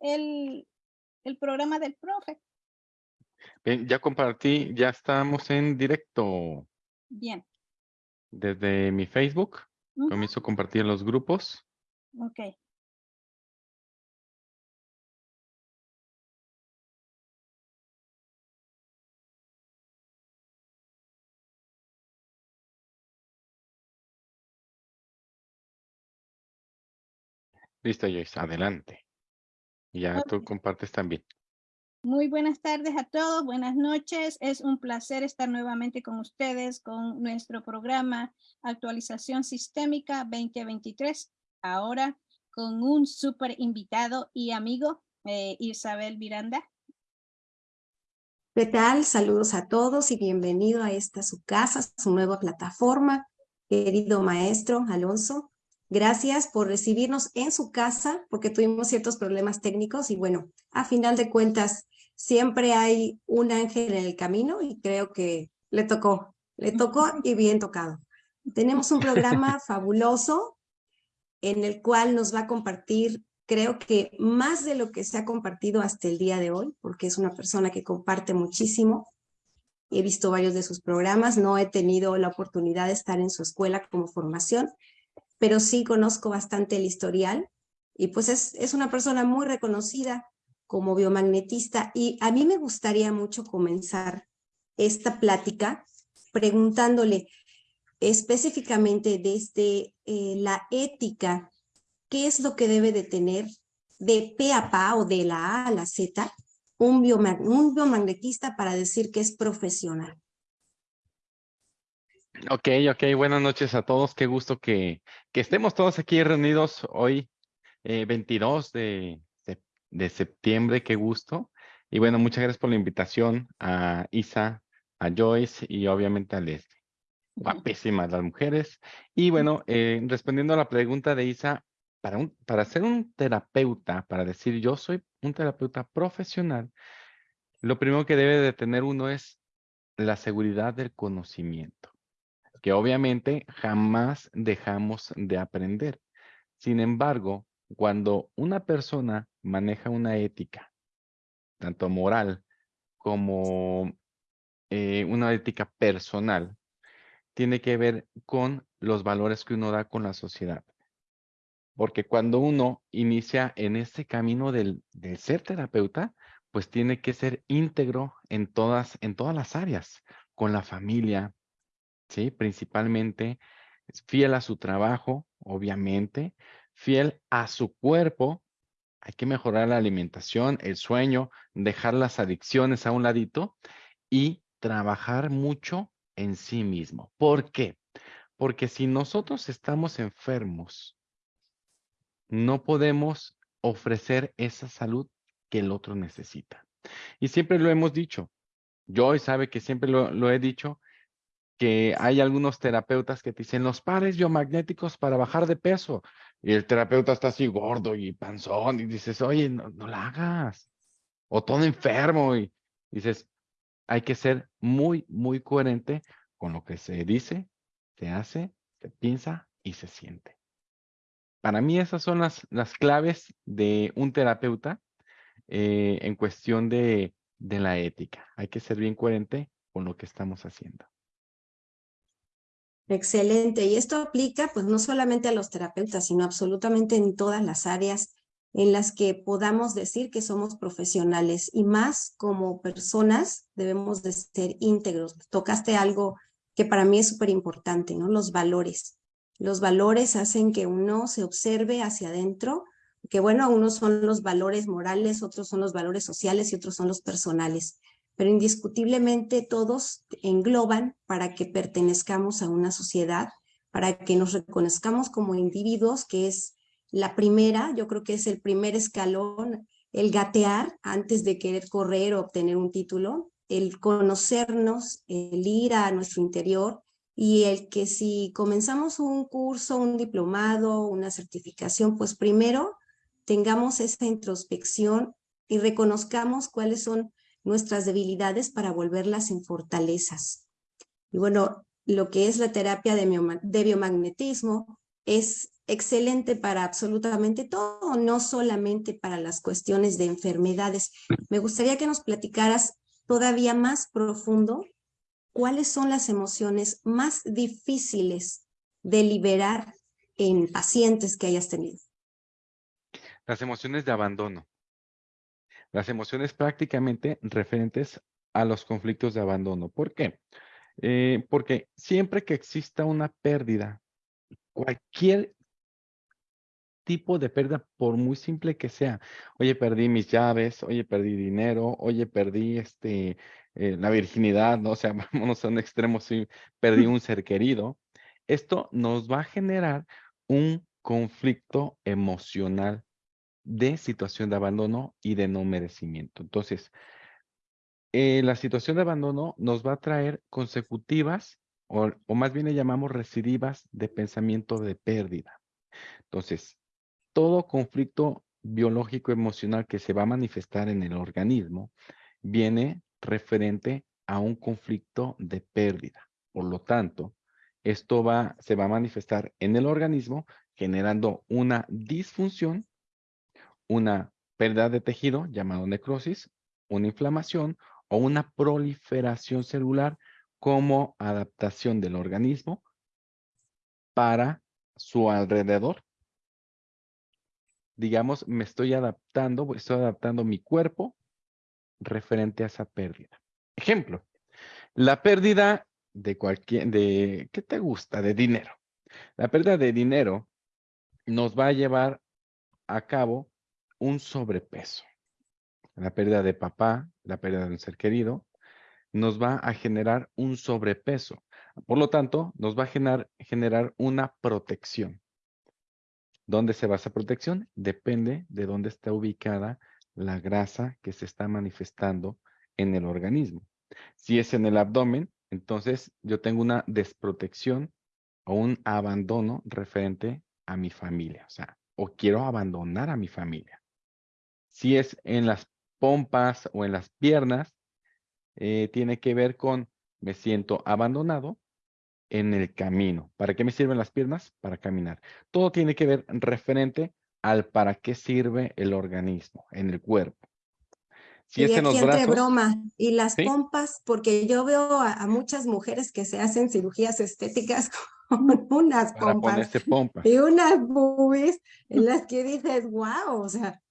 el, el programa del profe. Bien, ya compartí, ya estamos en directo Bien, desde mi Facebook. Ujú. Comienzo a compartir los grupos. ok. Listo, Joyce, adelante. Ya tú compartes también. Muy buenas tardes a todos, buenas noches. Es un placer estar nuevamente con ustedes con nuestro programa Actualización Sistémica 2023. Ahora con un súper invitado y amigo, eh, Isabel Miranda. ¿Qué tal? Saludos a todos y bienvenido a esta su casa, su nueva plataforma. Querido maestro Alonso, gracias por recibirnos en su casa porque tuvimos ciertos problemas técnicos y bueno, a final de cuentas siempre hay un ángel en el camino y creo que le tocó, le tocó y bien tocado. Tenemos un programa fabuloso en el cual nos va a compartir creo que más de lo que se ha compartido hasta el día de hoy, porque es una persona que comparte muchísimo. He visto varios de sus programas, no he tenido la oportunidad de estar en su escuela como formación, pero sí conozco bastante el historial y pues es, es una persona muy reconocida como biomagnetista y a mí me gustaría mucho comenzar esta plática preguntándole específicamente desde eh, la ética ¿qué es lo que debe de tener de P a PA o de la A a la Z un, bioma- un biomagnetista para decir que es profesional? Ok, ok, buenas noches a todos. Qué gusto que, que estemos todos aquí reunidos hoy, eh, 22 de, sep- de septiembre. Qué gusto. Y bueno, muchas gracias por la invitación a Isa, a Joyce y obviamente a Leslie. Guapísimas las mujeres. Y bueno, eh, respondiendo a la pregunta de Isa, para, un, para ser un terapeuta, para decir yo soy un terapeuta profesional, lo primero que debe de tener uno es la seguridad del conocimiento, que obviamente jamás dejamos de aprender. Sin embargo, cuando una persona maneja una ética, tanto moral como eh, una ética personal, tiene que ver con los valores que uno da con la sociedad. Porque cuando uno inicia en este camino del, del ser terapeuta, pues tiene que ser íntegro en todas, en todas las áreas, con la familia, ¿sí? Principalmente, fiel a su trabajo, obviamente, fiel a su cuerpo. Hay que mejorar la alimentación, el sueño, dejar las adicciones a un ladito y trabajar mucho en sí mismo. ¿Por qué? Porque si nosotros estamos enfermos, no podemos ofrecer esa salud que el otro necesita. Y siempre lo hemos dicho. Joy sabe que siempre lo he dicho, que hay algunos terapeutas que te dicen los pares biomagnéticos para bajar de peso. Y el terapeuta está así gordo y panzón y dices, oye, no, no la hagas. O todo enfermo y dices, hay que ser muy, muy coherente con lo que se dice, se hace, se piensa y se siente. Para mí esas son las, las claves de un terapeuta eh, en cuestión de, de la ética. Hay que ser bien coherente con lo que estamos haciendo. Excelente. Y esto aplica pues no solamente a los terapeutas, sino absolutamente en todas las áreas en las que podamos decir que somos profesionales y más como personas debemos de ser íntegros. Tocaste algo que para mí es súper importante, ¿no? Los valores. Los valores hacen que uno se observe hacia adentro, que bueno, unos son los valores morales, otros son los valores sociales y otros son los personales, pero indiscutiblemente todos engloban para que pertenezcamos a una sociedad, para que nos reconozcamos como individuos, que es la primera, yo creo que es el primer escalón, el gatear antes de querer correr o obtener un título, el conocernos, el ir a nuestro interior y el que si comenzamos un curso, un diplomado, una certificación, pues primero tengamos esa introspección y reconozcamos cuáles son nuestras debilidades para volverlas en fortalezas. Y bueno, lo que es la terapia de, biomagnetismo es excelente para absolutamente todo, no solamente para las cuestiones de enfermedades. Me gustaría que nos platicaras todavía más profundo cuáles son las emociones más difíciles de liberar en pacientes que hayas tenido. Las emociones de abandono. Las emociones prácticamente referentes a los conflictos de abandono. ¿Por qué? Eh, porque siempre que exista una pérdida, cualquier tipo de pérdida, por muy simple que sea, oye, perdí mis llaves, oye, perdí dinero, oye, perdí este, eh, la virginidad, ¿no? O sea, vámonos a un extremo, sí, perdí un ser querido. Esto nos va a generar un conflicto emocional de situación de abandono y de no merecimiento. Entonces, eh, la situación de abandono nos va a traer consecutivas, o, o más bien le llamamos recidivas de pensamiento de pérdida. Entonces, todo conflicto biológico emocional que se va a manifestar en el organismo viene referente a un conflicto de pérdida. Por lo tanto, esto va, se va a manifestar en el organismo generando una disfunción, una pérdida de tejido llamado necrosis, una inflamación o una proliferación celular como adaptación del organismo para su alrededor. Digamos, me estoy adaptando, estoy adaptando mi cuerpo referente a esa pérdida. Ejemplo, la pérdida de cualquier, de, ¿qué te gusta? De dinero. La pérdida de dinero nos va a llevar a cabo un sobrepeso. La pérdida de papá, la pérdida de un ser querido, nos va a generar un sobrepeso. Por lo tanto, nos va a generar, generar una protección. ¿Dónde se basa protección? Depende de dónde está ubicada la grasa que se está manifestando en el organismo. Si es en el abdomen, entonces yo tengo una desprotección o un abandono referente a mi familia, o sea, o quiero abandonar a mi familia. Si es en las pompas o en las piernas, eh, tiene que ver con me siento abandonado en el camino. ¿Para qué me sirven las piernas? Para caminar. Todo tiene que ver referente al para qué sirve el organismo en el cuerpo. Si y aquí entre broma, y las pompas, porque yo veo a, muchas mujeres que se hacen cirugías estéticas con unas pompas, y unas boobies en las que dices, wow, o sea,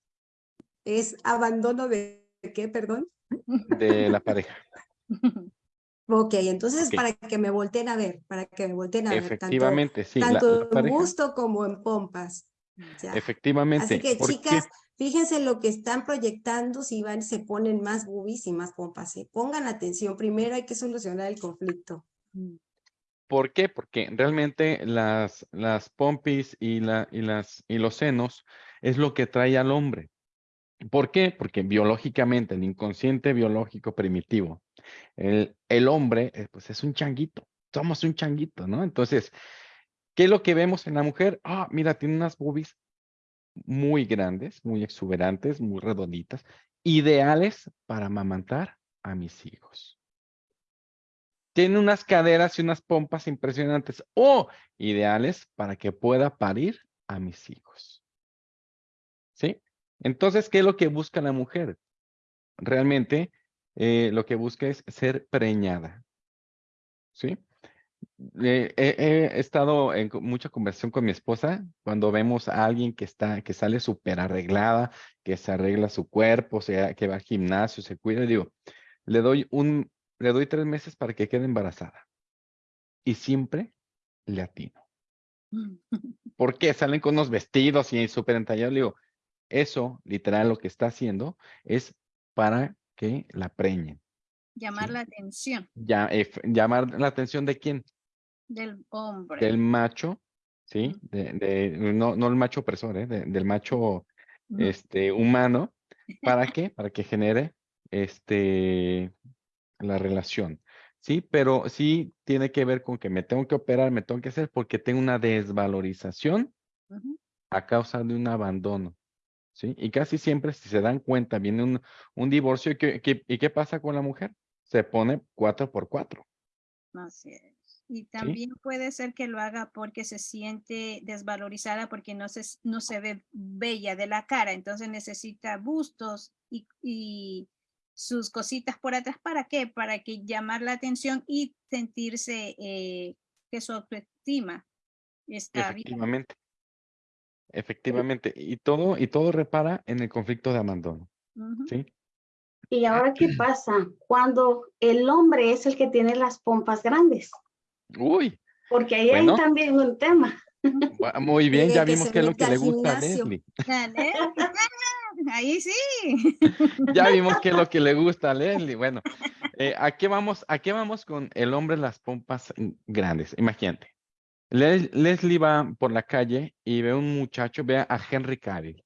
es abandono de qué, perdón? De la pareja. Ok, entonces para que me volteen a ver, para que me volteen a ver. Efectivamente, sí. Tanto en gusto como en pompas. Efectivamente. Así que chicas, fíjense lo que están proyectando, si van, se ponen más boobies y más pompas. ¿eh? Pongan atención, primero hay que solucionar el conflicto. ¿Por qué? Porque realmente las, las pompis y, la, y, las, y los senos es lo que trae al hombre. ¿Por qué? Porque biológicamente, el inconsciente biológico primitivo, el, hombre eh, pues es un changuito, somos un changuito, ¿no? Entonces, ¿qué es lo que vemos en la mujer? Ah, mira, tiene unas boobies muy grandes, muy exuberantes, muy redonditas, ideales para amamantar a mis hijos. Tiene unas caderas y unas pompas impresionantes o ideales para que pueda parir a mis hijos. Entonces, ¿qué es lo que busca la mujer? Realmente eh, lo que busca es ser preñada. ¿Sí? Eh, he estado en mucha conversación con mi esposa cuando vemos a alguien que está, que sale súper arreglada, que se arregla su cuerpo, sea, que va al gimnasio, se cuida, digo, le doy un, le doy tres meses para que quede embarazada. Y siempre le atino. ¿Por qué? Salen con unos vestidos y súper entallados. Le digo, eso, literal, lo que está haciendo es para que la preñen. Llamar la atención. Ya, eh, llamar la atención de quién? Del hombre. Del macho, ¿sí? De, no, no el macho opresor, ¿eh? del macho este, humano. ¿Para qué? Para que genere este, la relación. Sí, pero sí tiene que ver con que me tengo que operar, me tengo que hacer porque tengo una desvalorización a causa de un abandono. ¿Sí? Y casi siempre, si se dan cuenta, viene un, un divorcio. ¿y qué, ¿Y qué pasa con la mujer? Se pone cuatro por cuatro. Así es. Y también puede ser que lo haga porque se siente desvalorizada porque no se, no se ve bella de la cara, entonces necesita bustos y, y sus cositas por atrás. ¿Para qué? Para que llamar la atención y sentirse eh, que su autoestima está bien. Efectivamente. Y todo, y todo repara en el conflicto de abandono. ¿Sí? ¿Y ahora qué pasa cuando el hombre es el que tiene las pompas grandes? Uy, Porque ahí Bueno. hay también un tema. muy bien, ya vimos qué es lo que le gusta a. Leslie. Ahí sí. Ya vimos qué es lo que le gusta a Leslie. Bueno, eh, ¿a qué vamos? ¿A qué vamos con el hombre las pompas grandes? Imagínate. Les- Leslie va por la calle y ve un muchacho, ve a Henry Cavill,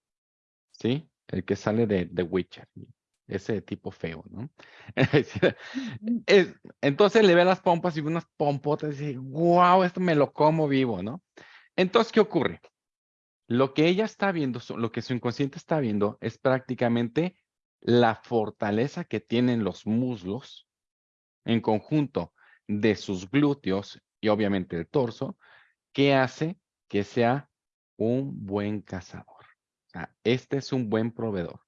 ¿sí? El que sale de The Witcher, ese tipo feo, ¿no? Es- entonces le ve las pompas y ve unas pompotas y dice, wow, esto me lo como vivo, ¿no? Entonces, ¿qué ocurre? Lo que ella está viendo, lo que su inconsciente está viendo es prácticamente la fortaleza que tienen los muslos en conjunto de sus glúteos y obviamente el torso, que hace que sea un buen cazador. Este es un buen proveedor.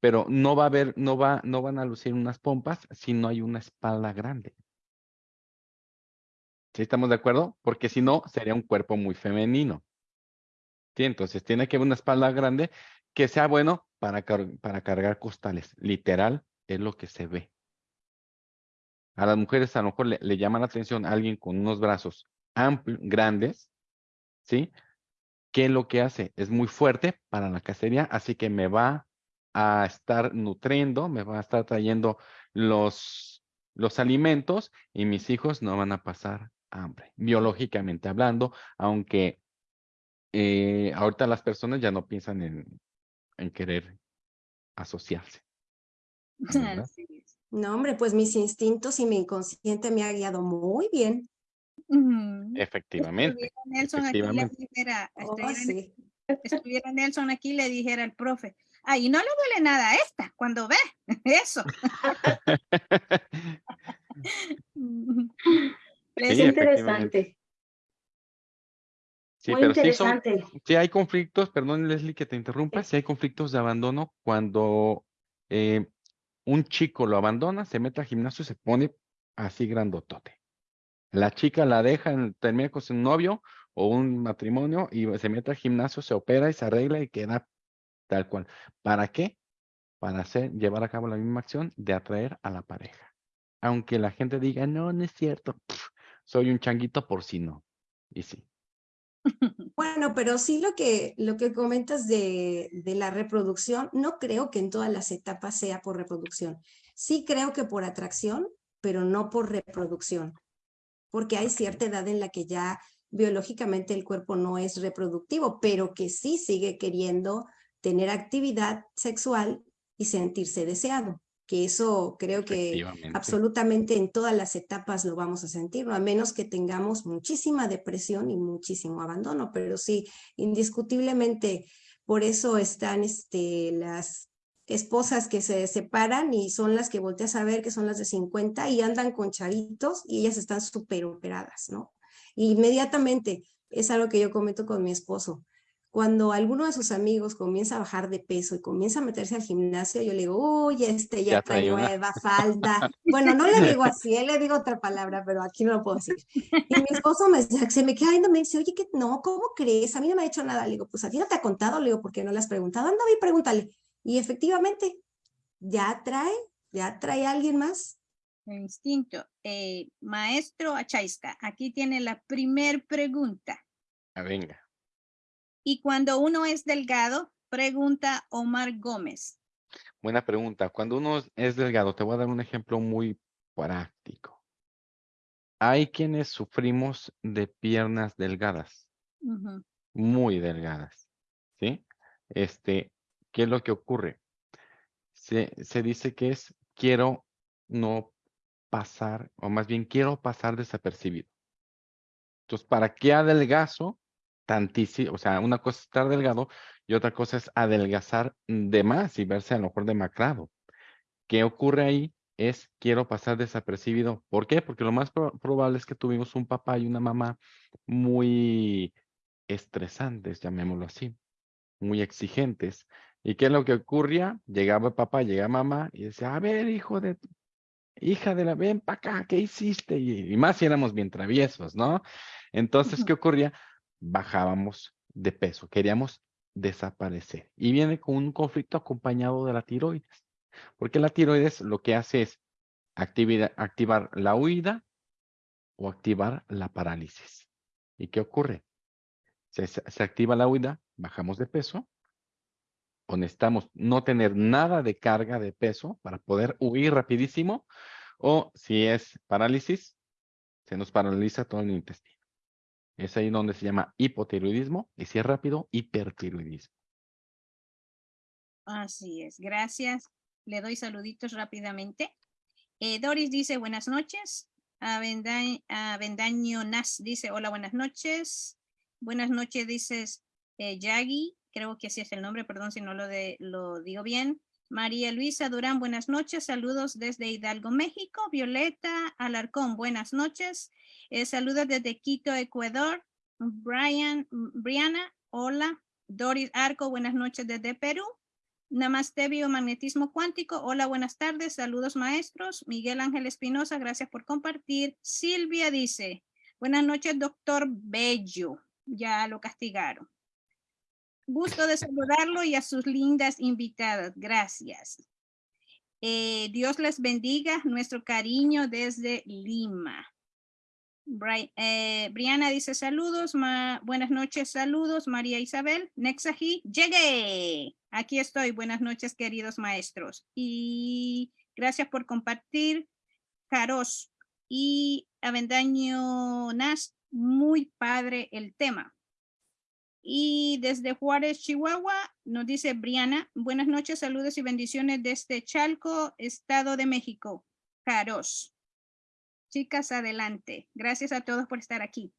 Pero no va a haber, no va, no van a lucir unas pompas si no hay una espalda grande. ¿Sí estamos de acuerdo? Porque si no, sería un cuerpo muy femenino. Sí, entonces tiene que haber una espalda grande que sea bueno para, para cargar costales. Literal, es lo que se ve. A las mujeres a lo mejor le, le llama la atención a alguien con unos brazos amplios, grandes, ¿sí? ¿Qué es lo que hace? Es muy fuerte para la cacería, así que me va a estar nutriendo, me va a estar trayendo los, los alimentos y mis hijos no van a pasar hambre, biológicamente hablando, aunque eh, ahorita las personas ya no piensan en, en querer asociarse. No, hombre, pues mis instintos y mi inconsciente me ha guiado muy bien. Efectivamente, Estuviera Nelson aquí efectivamente. dijera, Oh, estuviera, sí. estuviera Nelson aquí le dijera al profe, ay, no le duele nada a esta cuando ve eso. Es Sí, interesante, Sí, muy pero sí son, interesante. sí hay conflictos, perdón Leslie que te interrumpa, sí hay conflictos de abandono cuando eh, un chico lo abandona, se mete al gimnasio y se pone así grandotote. La chica la deja, en- termina con su novio o un matrimonio y se mete al gimnasio, se opera y se arregla y queda tal cual. ¿Para qué? Para hacer, llevar a cabo la misma acción de atraer a la pareja. Aunque la gente diga, no, no es cierto, soy un changuito por si no. Y sí. Bueno, pero sí lo que, lo que comentas de, de la reproducción, no creo que en todas las etapas sea por reproducción. Sí creo que por atracción, pero no por reproducción, porque hay cierta edad en la que ya biológicamente el cuerpo no es reproductivo, pero que sí sigue queriendo tener actividad sexual y sentirse deseado, que eso creo que absolutamente en todas las etapas lo vamos a sentir, ¿no? a menos que tengamos muchísima depresión y muchísimo abandono, pero sí, indiscutiblemente, por eso están este, las esposas que se separan y son las que volteas a ver que son las de 50 y andan con chavitos y ellas están súper operadas, ¿no? Inmediatamente, es algo que yo comento con mi esposo. Cuando alguno de sus amigos comienza a bajar de peso y comienza a meterse al gimnasio, yo le digo, uy, este ya, Ya trae trae una". nueva falda. Bueno, no le digo así, él le digo otra palabra, pero aquí no lo puedo decir. Y mi esposo me, se me queda viendo, me dice, oye, que no, ¿cómo crees? A mí no me ha dicho nada. Le digo, pues a ti no te ha contado, le digo, ¿por qué no le has preguntado? Anda, y pregúntale. Y efectivamente, ya trae, ya trae a alguien más. El instinto. Eh, maestro Achaiska, aquí tiene la primer pregunta. Ah, venga. Y cuando uno es delgado, pregunta Omar Gómez. Buena pregunta. Cuando uno es- delgado, te voy a dar un ejemplo muy práctico. Hay quienes sufrimos de piernas delgadas, muy delgadas, ¿sí? Este, ¿qué es lo que ocurre? Se, se dice que es quiero no pasar, o más bien quiero pasar desapercibido. Entonces, ¿para qué adelgazo tantísimo? O sea, una cosa es estar delgado y otra cosa es adelgazar de más y verse a lo mejor demacrado. ¿Qué ocurre ahí? es quiero pasar desapercibido. ¿Por qué? Porque lo más pro- probable es que tuvimos un papá y una mamá muy estresantes, llamémoslo así, muy exigentes. ¿Y qué es lo que ocurría? Llegaba el papá, llegaba mamá y decía, a ver, hijo de, hija de la, ven para acá, ¿qué hiciste? Y, y más si éramos bien traviesos, ¿no? Entonces. ¿qué ocurría? Bajábamos de peso, queríamos desaparecer. Y viene con un conflicto acompañado de la tiroides, porque la tiroides lo que hace es activar la huida o activar la parálisis. ¿Y qué ocurre? Se- se activa la huida, bajamos de peso, o necesitamos no tener nada de carga de peso para poder huir rapidísimo, o si es parálisis, se nos paraliza todo el intestino. Es ahí donde se llama hipotiroidismo, y si es rápido, hipertiroidismo. Así es, gracias. Le doy saluditos rápidamente. Eh, Doris dice buenas noches. Avenda- Avendaño Nas dice hola, buenas noches. Buenas noches, dices eh, Yagi, creo que así es el nombre, perdón si no lo, digo bien. María Luisa Durán, buenas noches. Saludos desde Hidalgo, México. Violeta Alarcón, buenas noches. Eh, saludos desde Quito, Ecuador. Brian, Briana, hola. Doris Arco, buenas noches desde Perú. Namaste Biomagnetismo Cuántico. Hola, buenas tardes. Saludos maestros. Miguel Ángel Espinosa, gracias por compartir. Silvia dice, buenas noches, doctor Bello. Ya lo castigaron. Gusto de saludarlo y a sus lindas invitadas. Gracias. Eh, Dios les bendiga. Nuestro cariño desde Lima. Bri- eh, Briana dice saludos, buenas noches, saludos, María Isabel, Nexaji, llegué, aquí estoy, buenas noches queridos maestros y gracias por compartir, Caros y Avendaño Nas, muy padre el tema. Y desde Juárez, Chihuahua, nos dice Briana, buenas noches, saludos y bendiciones desde Chalco, Estado de México, Caros. Chicas, adelante. Gracias a todos por estar aquí.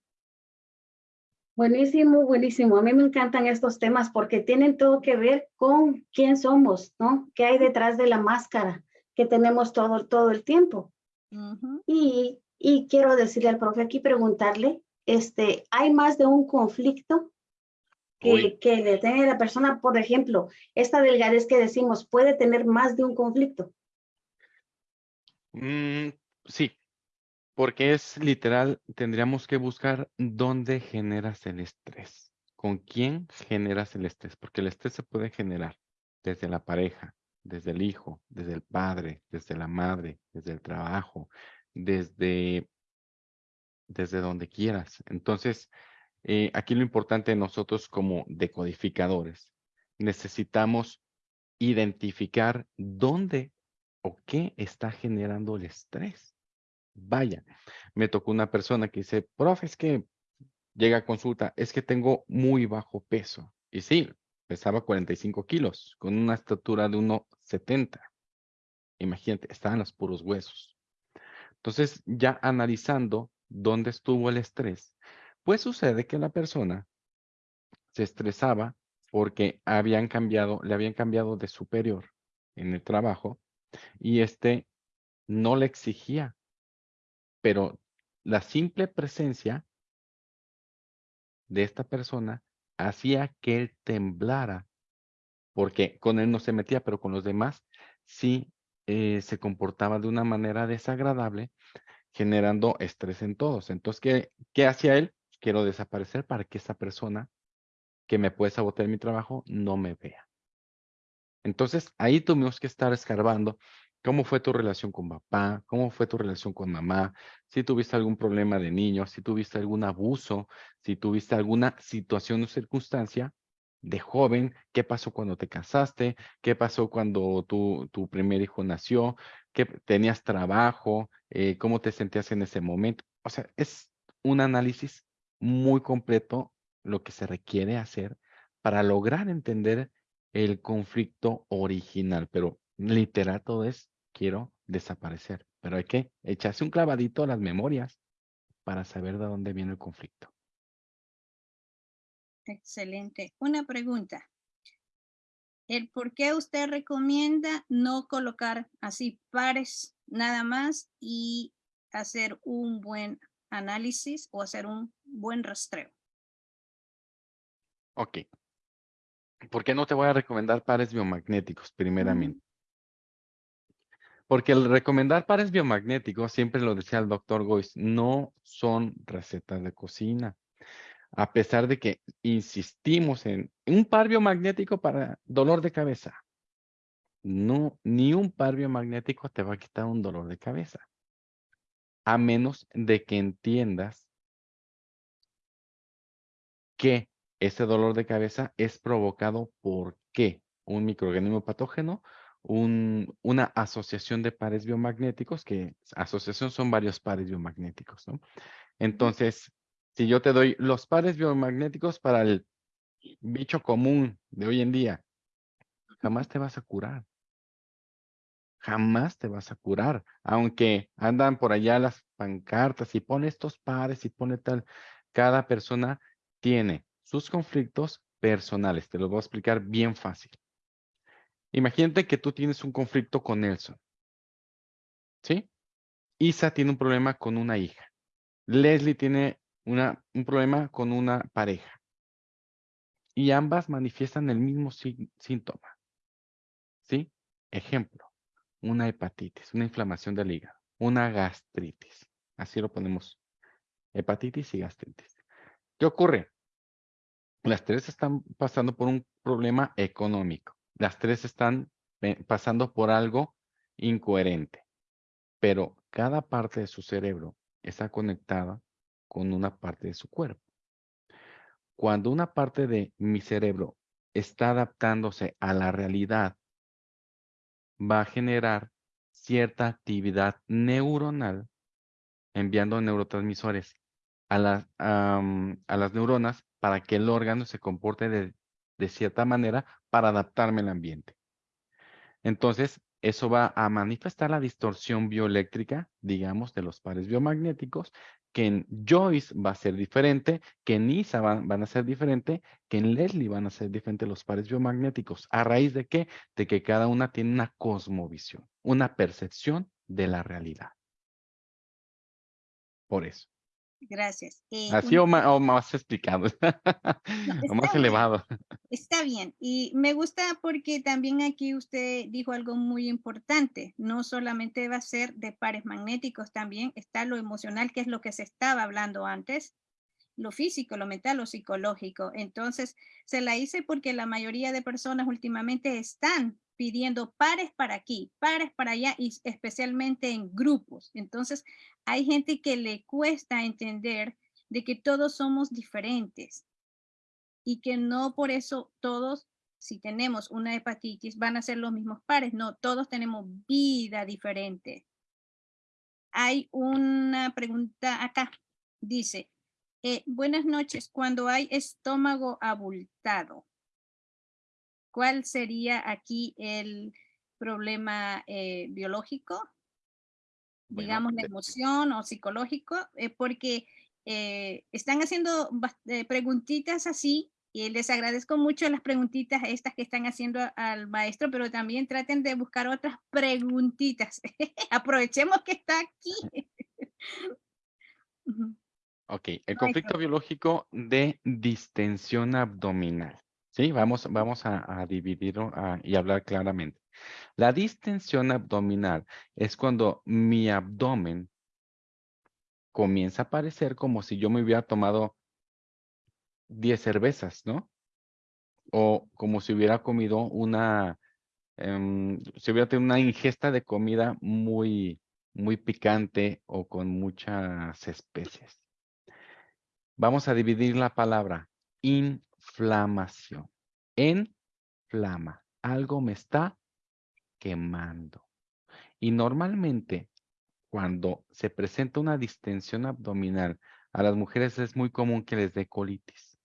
Buenísimo, buenísimo. A mí me encantan estos temas porque tienen todo que ver con quién somos, ¿no? ¿Qué hay detrás de la máscara que tenemos todo, todo el tiempo? Y, y quiero decirle al profe aquí, preguntarle, este, ¿hay más de un conflicto que, que le la persona? Por ejemplo, esta delgadez que decimos, ¿puede tener más de un conflicto? Mm, sí, porque es literal, tendríamos que buscar dónde generas el estrés, con quién generas el estrés, porque el estrés se puede generar desde la pareja, desde el hijo, desde el padre, desde la madre, desde el trabajo, desde, desde donde quieras. Entonces, eh, aquí lo importante de nosotros como decodificadores, necesitamos identificar dónde o qué está generando el estrés. Vaya, me tocó una persona que dice, profe, es que llega a consulta, es que tengo muy bajo peso. Y sí, pesaba 45 kilos, con una estatura de 1,70. Imagínate, estaban los puros huesos. Entonces, ya analizando dónde estuvo el estrés, pues sucede que la persona se estresaba porque habían cambiado, le habían cambiado de superior en el trabajo y este no le exigía, pero la simple presencia de esta persona hacía que él temblara, porque con él no se metía, pero con los demás sí eh, se comportaba de una manera desagradable, generando estrés en todos. Entonces, ¿qué, qué hacía él? Quiero desaparecer para que esa persona que me puede sabotear mi trabajo no me vea. Entonces, ahí tuvimos que estar escarbando cómo fue tu relación con papá, cómo fue tu relación con mamá, si tuviste algún problema de niño, si tuviste algún abuso, si tuviste alguna situación o circunstancia de joven, qué pasó cuando te casaste, qué pasó cuando tu, tu primer hijo nació, qué tenías trabajo, eh, cómo te sentías en ese momento. O sea, es un análisis muy completo lo que se requiere hacer para lograr entender el conflicto original, pero literal todo es quiero desaparecer, pero hay que echarse un clavadito a las memorias para saber de dónde viene el conflicto. Excelente. Una pregunta. ¿El por qué usted recomienda no colocar así pares nada más y hacer un buen análisis o hacer un buen rastreo. Ok. ¿Por qué no te voy a recomendar pares biomagnéticos primeramente? Porque el recomendar pares biomagnéticos, siempre lo decía el doctor Gois, no son recetas de cocina. A pesar de que insistimos en un par biomagnético para dolor de cabeza. No, ni un par biomagnético te va a quitar un dolor de cabeza. A menos de que entiendas que ese dolor de cabeza es provocado por qué? Un microorganismo patógeno, una asociación de pares biomagnéticos, que asociación son varios pares biomagnéticos, ¿no? Entonces, si yo te doy los pares biomagnéticos para el bicho común de hoy en día, jamás te vas a curar. Jamás te vas a curar, aunque andan por allá las pancartas y pone estos pares y pone tal. Cada persona tiene sus conflictos personales. Te lo voy a explicar bien fácil. Imagínate que tú tienes un conflicto con Nelson. ¿Sí? Isa tiene un problema con una hija. Leslie tiene una, un problema con una pareja. Y ambas manifiestan el mismo síntoma. ¿Sí? Ejemplo, una hepatitis, una inflamación del hígado, una gastritis. Así lo ponemos. Hepatitis y gastritis. ¿Qué ocurre? Las tres están pasando por un problema económico. Las tres están pasando por algo incoherente. Pero cada parte de su cerebro está conectada con una parte de su cuerpo. Cuando una parte de mi cerebro está adaptándose a la realidad, va a generar cierta actividad neuronal enviando neurotransmisores a las, a las neuronas para que el órgano se comporte de, cierta manera para adaptarme al ambiente. Entonces, eso va a manifestar la distorsión bioeléctrica, digamos, de los pares biomagnéticos, que en Joyce va a ser diferente, que en Isa van, a ser diferente, que en Leslie van a ser diferentes los pares biomagnéticos. ¿A raíz de qué? De que cada una tiene una cosmovisión, una percepción de la realidad. Por eso. Gracias. Eh, Así o, más, explicado, o más elevado. Está bien. Y me gusta porque también aquí usted dijo algo muy importante. No solamente va a ser de pares magnéticos, también está lo emocional, que es lo que se estaba hablando antes, lo físico, lo mental, lo psicológico. Entonces, se la hice porque la mayoría de personas últimamente están pidiendo pares para aquí, pares para allá y especialmente en grupos. Entonces, hay gente que le cuesta entender de que todos somos diferentes y que no por eso todos, si tenemos una hepatitis, van a ser los mismos pares. No, todos tenemos vida diferente. Hay una pregunta acá. Dice, eh, buenas noches, cuando hay estómago abultado, ¿Cuál sería aquí el problema eh, biológico? digamos, la emoción o psicológico, eh, porque eh, están haciendo preguntitas así y les agradezco mucho las preguntitas estas que están haciendo al maestro, pero también traten de buscar otras preguntitas. Aprovechemos que está aquí. ok, el conflicto biológico de distensión abdominal. Sí, vamos, a, dividirlo y hablar claramente. La distensión abdominal es cuando mi abdomen comienza a parecer como si yo me hubiera tomado 10 cervezas, ¿no? O como si hubiera comido una, em, si hubiera tenido una ingesta de comida muy, muy picante o con muchas especies. Vamos a dividir la palabra in inflamación. Enflama. Algo me está quemando. Y normalmente cuando se presenta una distensión abdominal, a las mujeres es muy común que les dé colitis.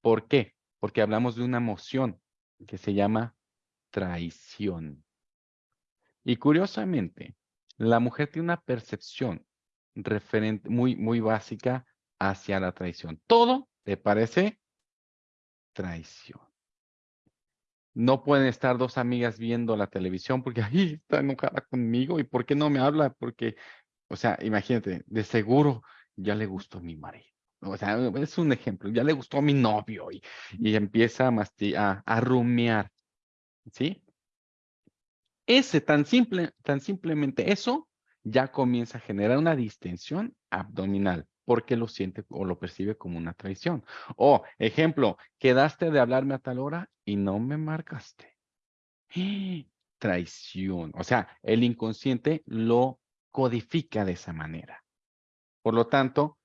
¿Por qué? Porque hablamos de una emoción que se llama traición. Y curiosamente, la mujer tiene una percepción referente muy, muy básica hacia la traición. Todo le parece traición. No pueden estar dos amigas viendo la televisión porque ahí está enojada conmigo y ¿por qué no me habla? Porque, o sea, imagínate, de seguro ya le gustó mi marido. O sea, es un ejemplo, ya le gustó a mi novio y, y empieza a, a, a rumiar. ¿Sí? Ese tan simple, tan simplemente eso ya comienza a generar una distensión abdominal porque lo siente o lo percibe como una traición. O, ejemplo, quedaste de hablarme a tal hora y no me marcaste. Traición. O sea, el inconsciente lo codifica de esa manera. Por lo tanto,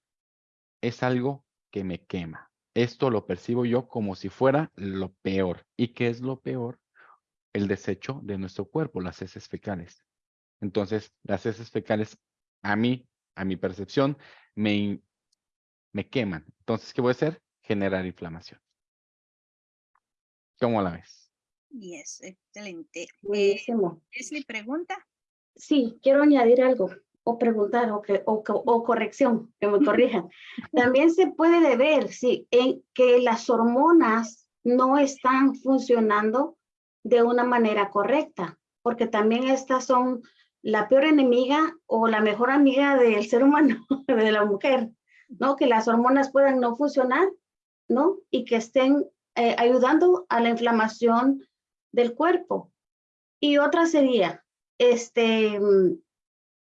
es algo que me quema. Esto lo percibo yo como si fuera lo peor. ¿Y qué es lo peor? El desecho de nuestro cuerpo, las heces fecales. Entonces, las heces fecales, a mí, a mi percepción, me, me queman. Entonces, ¿qué voy a hacer? Generar inflamación. ¿Cómo la ves? Yes, excelente. Eh, Buenísimo. Leslie pregunta. Sí, quiero añadir algo o preguntar o, que, o, o corrección, que me corrijan. También se puede deber, sí, en que las hormonas no están funcionando de una manera correcta, porque también estas son la peor enemiga o la mejor amiga del ser humano, de la mujer, ¿no? Que las hormonas puedan no funcionar, ¿no? Y que estén eh, ayudando a la inflamación del cuerpo. Y otra sería, este, mm,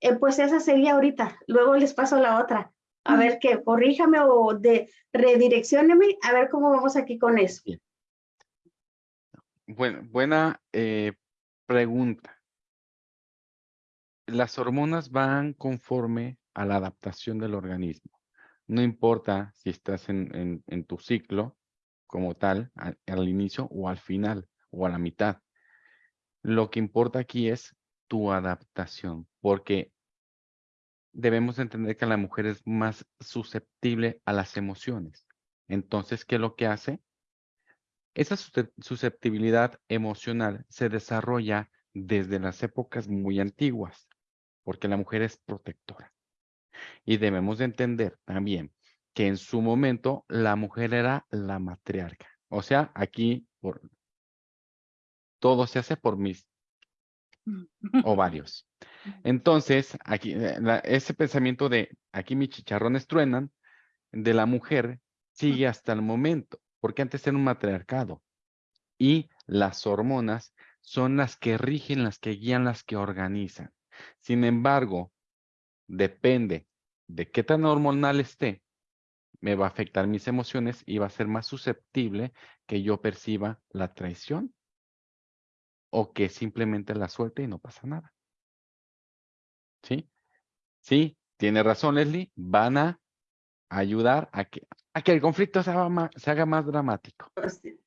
eh, pues esa sería ahorita, luego les paso la otra. A ver que corríjame o de redireccióneme, a ver cómo vamos aquí con eso. Bueno, buena eh, pregunta. Las hormonas van conforme a la adaptación del organismo. No importa si estás en, tu ciclo como tal, a- al inicio o al final o a la mitad. Lo que importa aquí es tu adaptación, porque debemos entender que la mujer es más susceptible a las emociones. Entonces, ¿qué es lo que hace? Esa suscep- susceptibilidad emocional se desarrolla desde las épocas muy antiguas, porque la mujer es protectora. Y debemos de entender también que en su momento la mujer era la matriarca. O sea, aquí por, todo se hace por mis ovarios. Entonces, aquí, eh, la- ese pensamiento de aquí mis chicharrones truenan, de la mujer, sigue hasta el momento, porque antes era un matriarcado. Y las hormonas son las que rigen, las que guían, las que organizan. Sin embargo, depende de qué tan hormonal esté, me va a afectar mis emociones y va a ser más susceptible que yo perciba la traición o que simplemente la suelte y no pasa nada. ¿Sí? Sí, tiene razón Leslie, van a ayudar a que, a que el conflicto se haga más, se haga más dramático.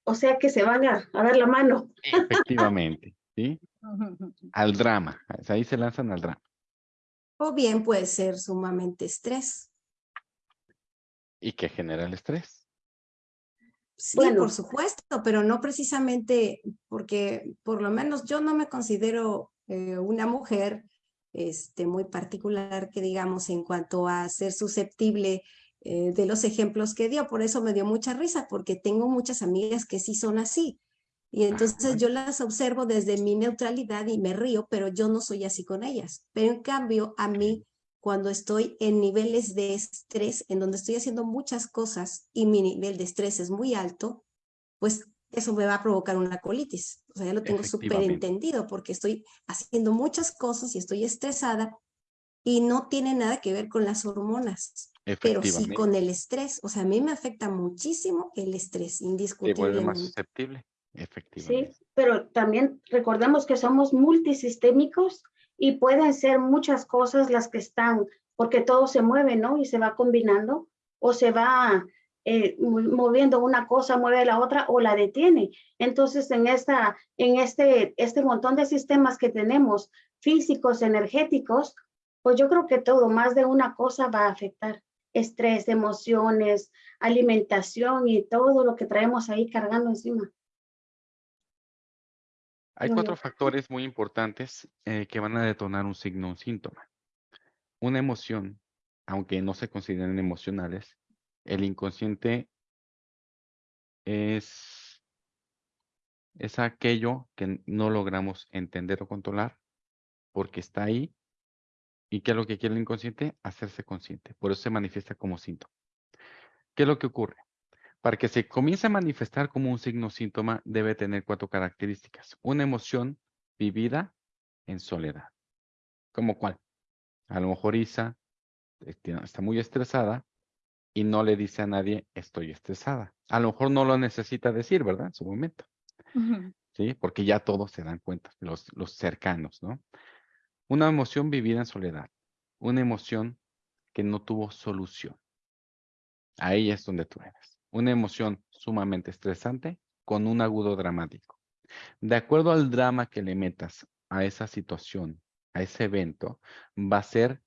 O sea que se van a, a dar la mano. Efectivamente, ¿sí? Al drama, ahí se lanzan al drama. O bien puede ser sumamente estrés. ¿Y que genera el estrés? Sí, Bueno. por supuesto, pero no precisamente porque por lo menos yo no me considero eh, una mujer este, muy particular que digamos en cuanto a ser susceptible eh, de los ejemplos que dio. Por eso me dio mucha risa porque tengo muchas amigas que sí son así. Y entonces Ajá. yo las observo desde mi neutralidad y me río, pero yo no soy así con ellas. Pero en cambio, a mí, cuando estoy en niveles de estrés, en donde estoy haciendo muchas cosas y mi nivel de estrés es muy alto, pues eso me va a provocar una colitis. O sea, ya lo tengo súper entendido porque estoy haciendo muchas cosas y estoy estresada y no tiene nada que ver con las hormonas, pero sí con el estrés. O sea, a mí me afecta muchísimo el estrés, Te vuelve más indiscutiblemente. Susceptible. Sí, Efectivamente. pero también recordemos que somos multisistémicos y pueden ser muchas cosas las que están, porque todo se mueve, ¿no? Y se va combinando o se va eh, mo- moviendo una cosa, mueve la otra o la detiene. Entonces, en, esta, en este, este montón de sistemas que tenemos, físicos, energéticos, pues yo creo que todo, más de una cosa va a afectar. Estrés, emociones, alimentación y todo lo que traemos ahí cargando encima. Hay cuatro factores muy importantes eh, que van a detonar un signo, un síntoma. Una emoción, aunque no se consideren emocionales, el inconsciente es es aquello que no logramos entender o controlar porque está ahí. ¿Y qué es lo que quiere el inconsciente? Hacerse consciente. Por eso se manifiesta como síntoma. ¿Qué es lo que ocurre? Para que se comience a manifestar como un signo síntoma, debe tener cuatro características. Una emoción vivida en soledad. ¿Como cuál? A lo mejor Isa está muy estresada y no le dice a nadie, estoy estresada. A lo mejor no lo necesita decir, ¿verdad? En su momento. ¿Sí? Porque ya todos se dan cuenta, los, los cercanos, ¿no? Una emoción vivida en soledad. Una emoción que no tuvo solución. Ahí es donde tú eres. Una emoción sumamente estresante con un agudo dramático. De acuerdo al drama que le metas a esa situación, a ese evento, va a ser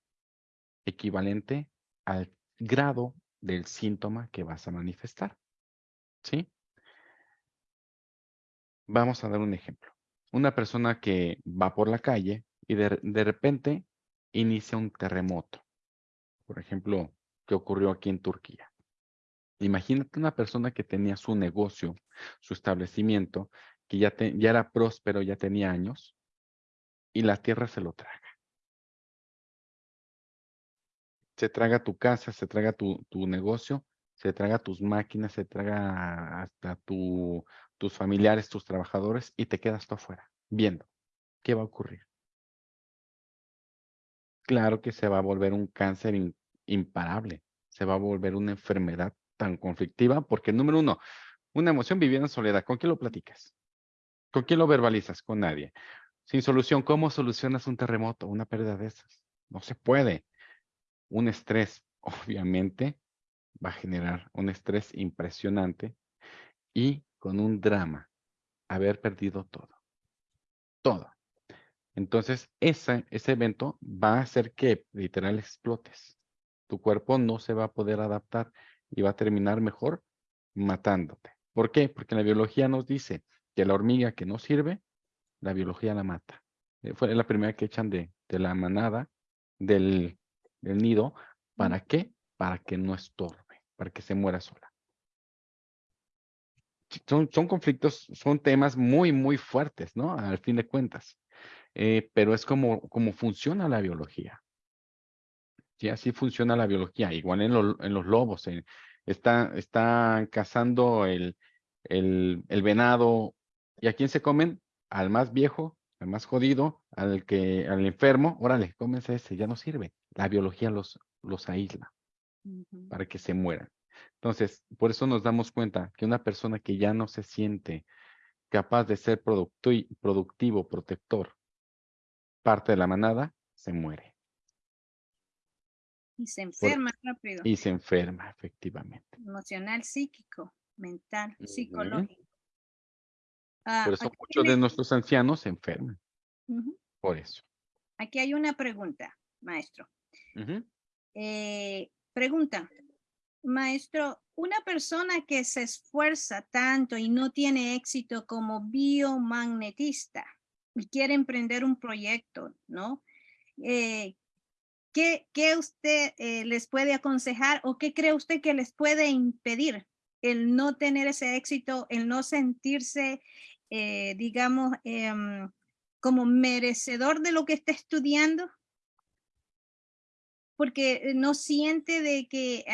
equivalente al grado del síntoma que vas a manifestar. ¿Sí? Vamos a dar un ejemplo. Una persona que va por la calle y de, de repente inicia un terremoto. Por ejemplo, que ocurrió aquí en Turquía. Imagínate una persona que tenía su negocio, su establecimiento, que ya, era próspero, ya tenía años, y la tierra se lo traga. Se traga tu casa, se traga tu, negocio, se traga tus máquinas, se traga hasta tu, tus familiares, tus trabajadores, y te quedas tú afuera, viendo qué va a ocurrir. Claro que se va a volver un cáncer imparable, se va a volver una enfermedad tan conflictiva, porque número uno, una emoción vivida en soledad, ¿con quién lo platicas? ¿Con quién lo verbalizas? Con nadie. Sin solución, ¿cómo solucionas un terremoto, una pérdida de esas? No se puede. Un estrés, obviamente, va a generar un estrés impresionante y con un drama, haber perdido todo. Todo. Entonces, ese, ese evento va a hacer que literal explotes. Tu cuerpo no se va a poder adaptar y va a terminar mejor matándote. ¿Por qué? Porque la biología nos dice que la hormiga que no sirve, la biología la mata. Eh, fue la primera que echan de, la manada, del, nido. ¿Para qué? Para que no estorbe, para que se muera sola. Son, son conflictos, son temas muy, muy fuertes, ¿no? Al fin de cuentas. Eh, pero es como, como funciona la biología. Sí, así funciona la biología. Igual en, en los lobos. está, están cazando el, el, el, venado. ¿Y a quién se comen? Al más viejo, al más jodido, al que, al enfermo. Órale, cómense ese, ya no sirve. La biología los, los aísla para que se mueran. Entonces, por eso nos damos cuenta que una persona que ya no se siente capaz de ser productivo, protector, parte de la manada, se muere. Y se enferma rápido. Y se enferma, efectivamente. Emocional, psíquico, mental, psicológico. Ah, por eso muchos de nuestros ancianos se enferman. Por eso. Aquí hay una pregunta, maestro. Eh, pregunta, maestro, una persona que se esfuerza tanto y no tiene éxito como biomagnetista y quiere emprender un proyecto, ¿no? Eh, ¿Qué, usted eh, les puede aconsejar o qué cree usted que les puede impedir el no tener ese éxito, el no sentirse, eh, digamos, em, como merecedor de lo que está estudiando? Porque eh, no siente de que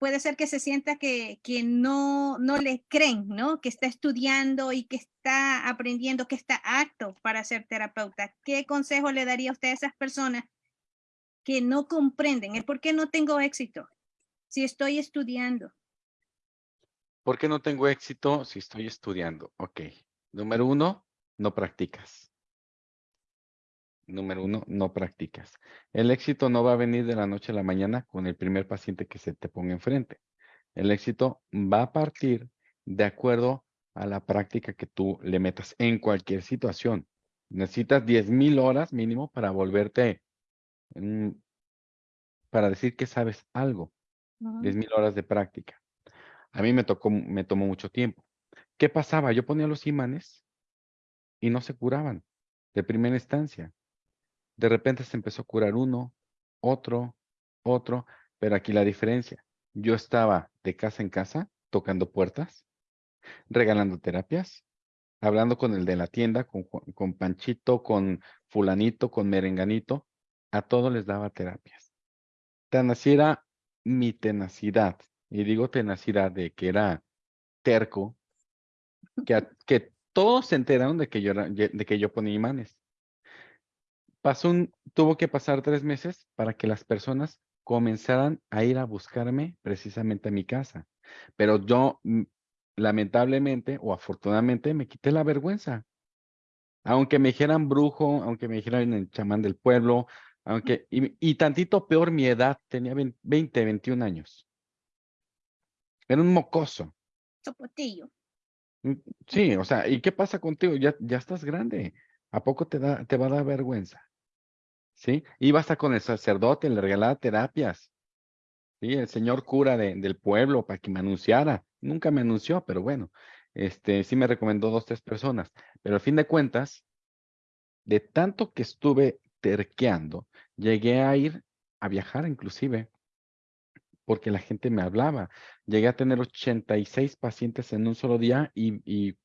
puede ser que se sienta que, que, no, no le creen, ¿no? Que está estudiando y que está aprendiendo, que está apto para ser terapeuta. ¿Qué consejo le daría usted a esas personas que no comprenden por qué no tengo éxito si estoy estudiando. ¿Por qué no tengo éxito si estoy estudiando? Ok. Número uno, no practicas. Número uno, no practicas. El éxito no va a venir de la noche a la mañana con el primer paciente que se te ponga enfrente. El éxito va a partir de acuerdo a la práctica que tú le metas en cualquier situación. Necesitas 10,000 horas mínimo para volverte para decir que sabes algo. 10,000 horas de práctica. A mí me tocó, me tomó mucho tiempo. ¿Qué pasaba? Yo ponía los imanes y no se curaban de primera instancia. De repente se empezó a curar uno, otro, otro, pero aquí la diferencia. Yo estaba de casa en casa tocando puertas, regalando terapias hablando con el de la tienda, con, con Panchito, con fulanito, con merenganito, a todos les daba terapias. Tan así era mi tenacidad, y digo tenacidad de que era terco, que, a- que todos se enteraron de que yo, era- de que yo ponía imanes. Pasó un, tuvo que pasar tres meses para que las personas comenzaran a ir a buscarme precisamente a mi casa. Pero yo, mm, lamentablemente o afortunadamente, me quité la vergüenza. Aunque me dijeran brujo, aunque me dijeran el chamán del pueblo, aunque, y, y tantito peor mi edad, tenía 20, 20, 21 años. Era un mocoso. Sopotillo. Mm, Sí, o sea, ¿y qué pasa contigo? Ya, ya estás grande. ¿A poco te da, te va a dar vergüenza? ¿Sí? Iba hasta con el sacerdote, le regalaba terapias. Sí, el señor cura de- del pueblo para que me anunciara. Nunca me anunció, pero bueno, este sí me recomendó dos, tres personas. Pero al fin de cuentas, de tanto que estuve terqueando, llegué a ir a viajar inclusive, porque la gente me hablaba. Llegué a tener 86 pacientes en un solo día y,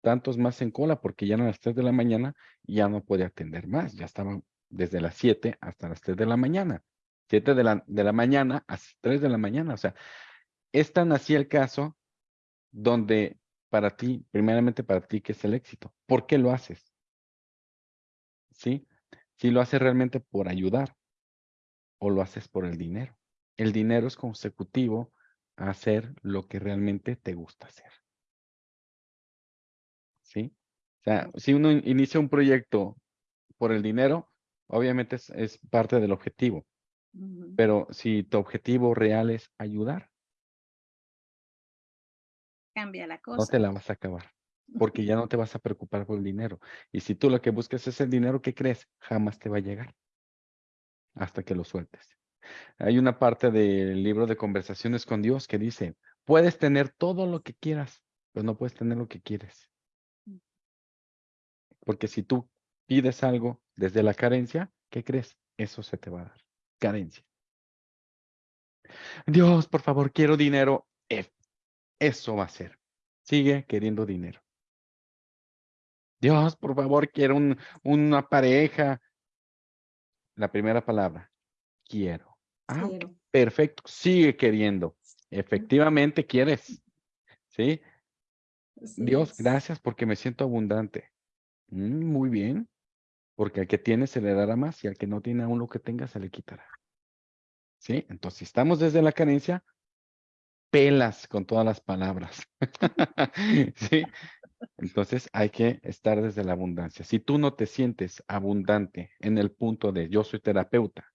tantos más en cola, porque ya eran las 3 de la mañana y ya no podía atender más. Ya estaba desde las 7 hasta las 3 de la mañana. 7 de la, de la mañana a 3 de la mañana. O sea, es tan así el caso donde para ti, primeramente para ti, ¿qué es el éxito? ¿Por qué lo haces? ¿Sí? Si lo haces realmente por ayudar o lo haces por el dinero. El dinero es consecutivo a hacer lo que realmente te gusta hacer. ¿Sí? O sea, si uno in- inicia un proyecto por el dinero, obviamente es, es parte del objetivo. Pero si tu objetivo real es ayudar, Cambia la no cosa. te la vas a acabar, porque ya no te vas a preocupar por el dinero. Y si tú lo que buscas es el dinero, ¿qué crees? Jamás te va a llegar hasta que lo sueltes. Hay una parte del libro de conversaciones con Dios que dice, puedes tener todo lo que quieras, pero no puedes tener lo que quieres. Porque si tú pides algo desde la carencia, ¿qué crees? Eso se te va a dar. Carencia. Dios, por favor, quiero dinero. Eh, Eso va a ser. Sigue queriendo dinero. Dios, por favor, quiero un- una pareja. La primera palabra, quiero. Ah, Quiero. perfecto. Sigue queriendo. Efectivamente quieres. ¿Sí? Así Dios, es. gracias porque me siento abundante. Mm, muy bien. Porque al que tiene se le dará más y al que no tiene aún lo que tenga se le quitará. ¿Sí? Entonces, si estamos desde la carencia, pelas con todas las palabras. ¿Sí? Entonces hay que estar desde la abundancia. Si tú no te sientes abundante en el punto de yo soy terapeuta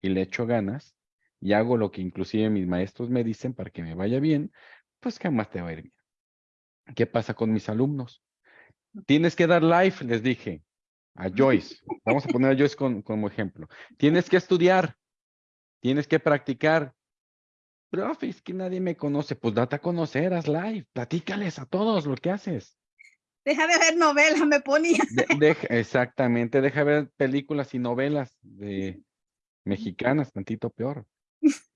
y le echo ganas y hago lo que inclusive mis maestros me dicen para que me vaya bien, pues jamás te va a ir bien. ¿Qué pasa con mis alumnos? Tienes que dar life, les dije a Joyce. Vamos a poner a Joyce con- como ejemplo. Tienes que estudiar, tienes que practicar. Profe, es que nadie me conoce. Pues date a conocer, haz live, platícales a todos lo que haces. Deja de ver novelas, me ponía. De- deja- exactamente, deja ver películas y novelas de mexicanas, tantito peor.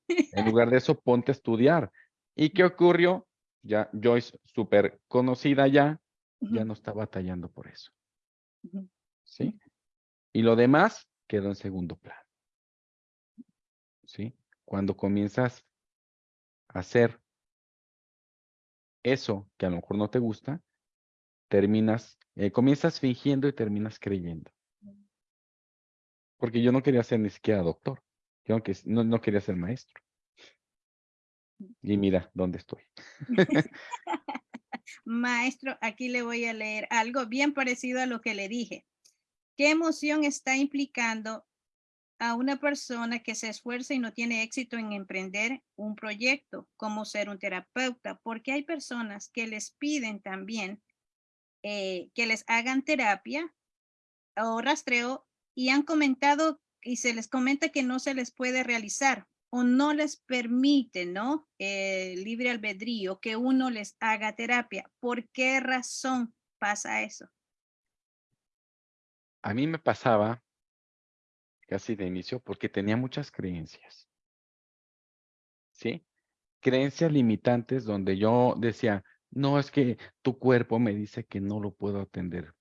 En lugar de eso, ponte a estudiar. ¿Y qué ocurrió? Ya Joyce, súper conocida ya, ya no está batallando por eso. ¿Sí? Y lo demás quedó en segundo plano. ¿Sí? Cuando comienzas hacer eso que a lo mejor no te gusta, terminas, eh, comienzas fingiendo y terminas creyendo. Porque yo no quería ser ni siquiera doctor. Yo no, no quería ser maestro. Y mira dónde estoy. Maestro, aquí le voy a leer algo bien parecido a lo que le dije. ¿Qué emoción está implicando a una persona que se esfuerza y no tiene éxito en emprender un proyecto, como ser un terapeuta? Porque hay personas que les piden también eh, que les hagan terapia o rastreo y han comentado y se les comenta que no se les puede realizar o no les permite, ¿no? Eh, libre albedrío que uno les haga terapia. ¿Por qué razón pasa eso? A mí me pasaba casi de inicio porque tenía muchas creencias. ¿Sí? Creencias limitantes donde yo decía, No, es que tu cuerpo me dice que no lo puedo atender.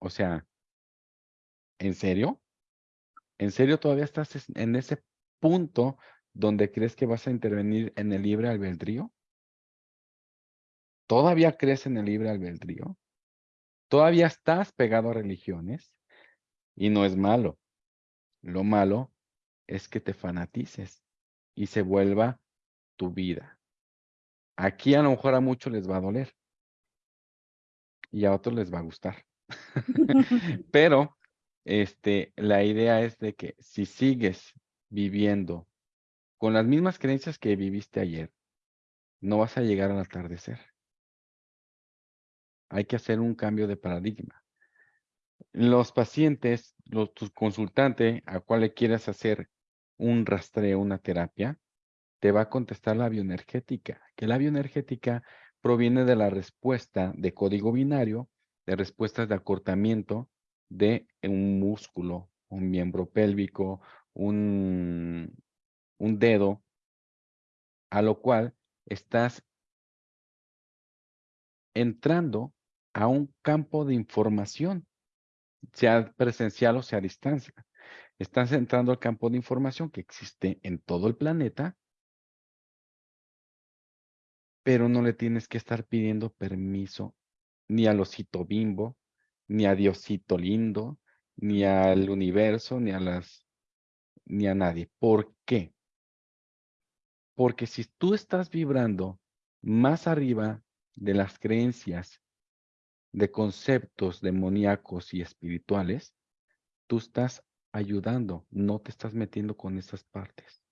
O sea, ¿en serio? ¿En serio todavía estás en ese punto donde crees que vas a intervenir en el libre albedrío? ¿Todavía crees en el libre albedrío? ¿Todavía estás pegado a religiones? Y no es malo. Lo malo es que te fanatices y se vuelva tu vida. Aquí a lo mejor a muchos les va a doler y a otros les va a gustar. Pero este, la idea es de que si sigues viviendo con las mismas creencias que viviste ayer, no vas a llegar al atardecer. Hay que hacer un cambio de paradigma. Los pacientes, tu consultante a cual le quieras hacer un rastreo, una terapia, te va a contestar la bioenergética, que la bioenergética proviene de la respuesta de código binario, de respuestas de acortamiento de un músculo, un miembro pélvico, un dedo, a lo cual estás entrando a un campo de información, sea presencial o sea a distancia. Estás entrando al campo de información que existe en todo el planeta, pero no le tienes que estar pidiendo permiso ni al osito bimbo, ni a Diosito lindo, ni al universo, ni a las, ni a nadie. ¿Por qué? Porque si tú estás vibrando más arriba de las creencias, de conceptos demoníacos y espirituales, tú estás ayudando, no te estás metiendo con esas partes,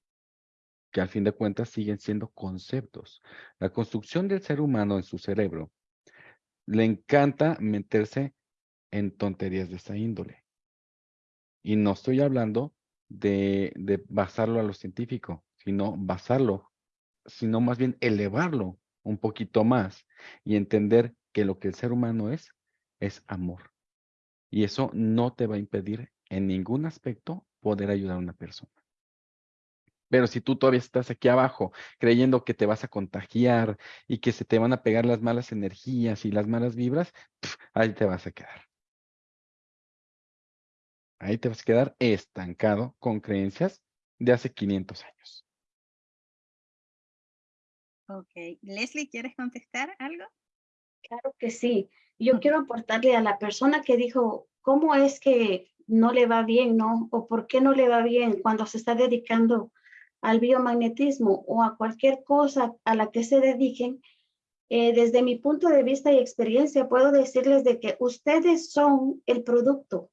que al fin de cuentas siguen siendo conceptos. La construcción del ser humano en su cerebro le encanta meterse en tonterías de esa índole. Y no estoy hablando de, de basarlo a lo científico, sino basarlo, sino más bien elevarlo un poquito más y entender que lo que el ser humano es, es amor. Y eso no te va a impedir en ningún aspecto poder ayudar a una persona. Pero si tú todavía estás aquí abajo creyendo que te vas a contagiar y que se te van a pegar las malas energías y las malas vibras, ahí te vas a quedar. Ahí te vas a quedar estancado con creencias de hace 500 años. Ok. Leslie, ¿quieres contestar algo? Claro que sí. Yo quiero aportarle a la persona que dijo, ¿cómo es que no le va bien, no? ¿O por qué no le va bien cuando se está dedicando al biomagnetismo o a cualquier cosa a la que se dediquen? Eh, desde mi punto de vista y experiencia, puedo decirles de que ustedes son el producto.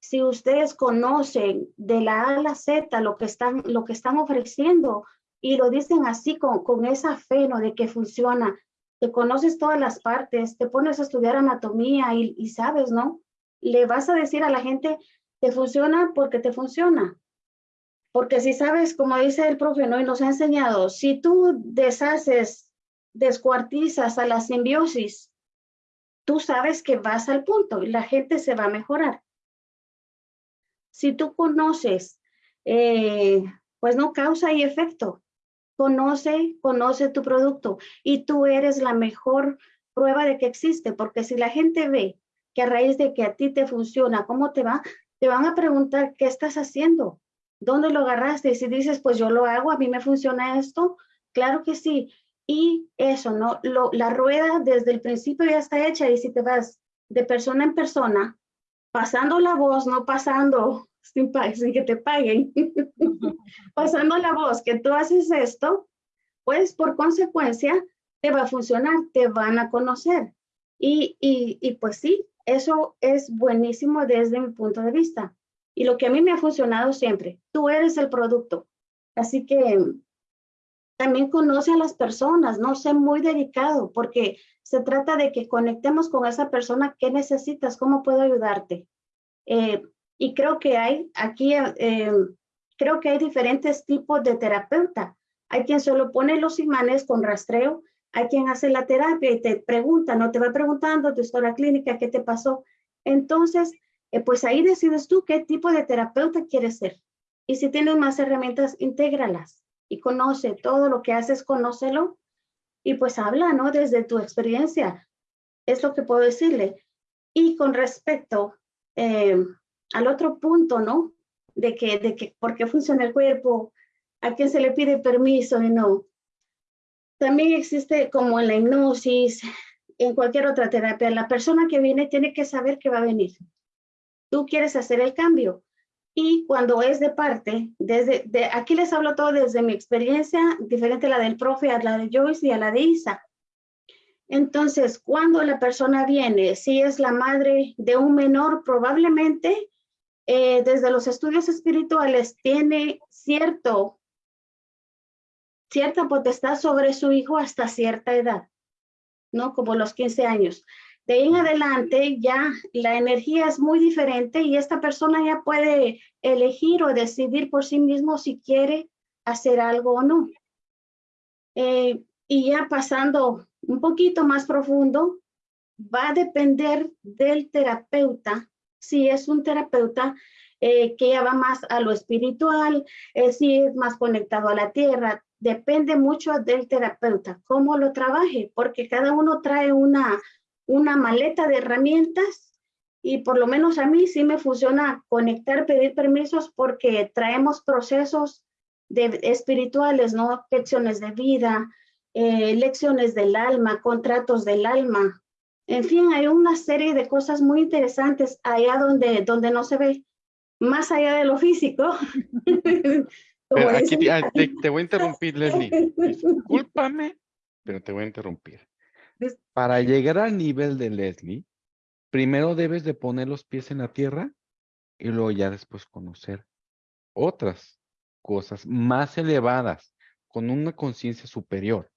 Si ustedes conocen de la A a la Z lo que están, lo que están ofreciendo y lo dicen así con, con esa fe, ¿no? De que funciona, te conoces todas las partes, te pones a estudiar anatomía y, sabes, ¿no? Le vas a decir a la gente, te funciona porque te funciona. Porque si sabes, como dice el profe, ¿no? Nos ha enseñado, si tú deshaces, descuartizas a la simbiosis, tú sabes que vas al punto y la gente se va a mejorar. Si tú conoces, eh, pues no causa y efecto. Conoce, conoce tu producto y tú eres la mejor prueba de que existe, porque si la gente ve que a raíz de que a ti te funciona, ¿cómo te va? Te van a preguntar, ¿qué estás haciendo? ¿Dónde lo agarraste? Y si dices, pues yo lo hago, a mí me funciona esto, claro que sí. Y eso, ¿no? Lo, la rueda desde el principio ya está hecha y si te vas de persona en persona, pasando la voz, no pasando sin, sin que te paguen, pasando la voz que tú haces esto, pues por consecuencia te va a funcionar, te van a conocer. Y, y, y pues sí, eso es buenísimo desde mi punto de vista. Y lo que a mí me ha funcionado siempre, tú eres el producto. Así que también conoce a las personas, no sé muy dedicado, porque se trata de que conectemos con esa persona, ¿qué necesitas? ¿Cómo puedo ayudarte? Eh, y creo que hay aquí, eh, creo que hay diferentes tipos de terapeuta. Hay quien solo pone los imanes con rastreo, hay quien hace la terapia y te pregunta, no te va preguntando tu historia clínica, qué te pasó. Entonces, eh, pues ahí decides tú qué tipo de terapeuta quieres ser. Y si tienes más herramientas, intégralas y conoce todo lo que haces, conócelo y pues habla, ¿no? Desde tu experiencia. Es lo que puedo decirle. Y con respecto eh, al otro punto, ¿no? De que, de que, ¿por qué funciona el cuerpo? ¿A quién se le pide permiso y no? También existe como en la hipnosis, en cualquier otra terapia, la persona que viene tiene que saber que va a venir. Tú quieres hacer el cambio. Y cuando es de parte, desde de, aquí les hablo todo desde mi experiencia, diferente a la del profe, a la de Joyce y a la de Isa. Entonces, cuando la persona viene, si es la madre de un menor, probablemente eh, desde los estudios espirituales tiene cierto, cierta potestad sobre su hijo hasta cierta edad, ¿no? Como los 15 años. De ahí en adelante ya la energía es muy diferente y esta persona ya puede elegir o decidir por sí mismo si quiere hacer algo o no. Eh, y ya pasando un poquito más profundo, va a depender del terapeuta, si es un terapeuta eh, que ya va más a lo espiritual, si es más conectado a la tierra, depende mucho del terapeuta, cómo lo trabaje, porque cada uno trae una, una maleta de herramientas y por lo menos a mí sí me funciona conectar, pedir permisos porque traemos procesos de, espirituales, ¿no? Lecciones de vida, eh, lecciones del alma, contratos del alma. En fin, hay una serie de cosas muy interesantes allá donde, donde no se ve, más allá de lo físico. aquí te, te, voy a interrumpir, Leslie. Discúlpame, pero te voy a interrumpir. Para llegar al nivel de Leslie, primero debes de poner los pies en la tierra y luego ya después conocer otras cosas más elevadas, con una conciencia superior.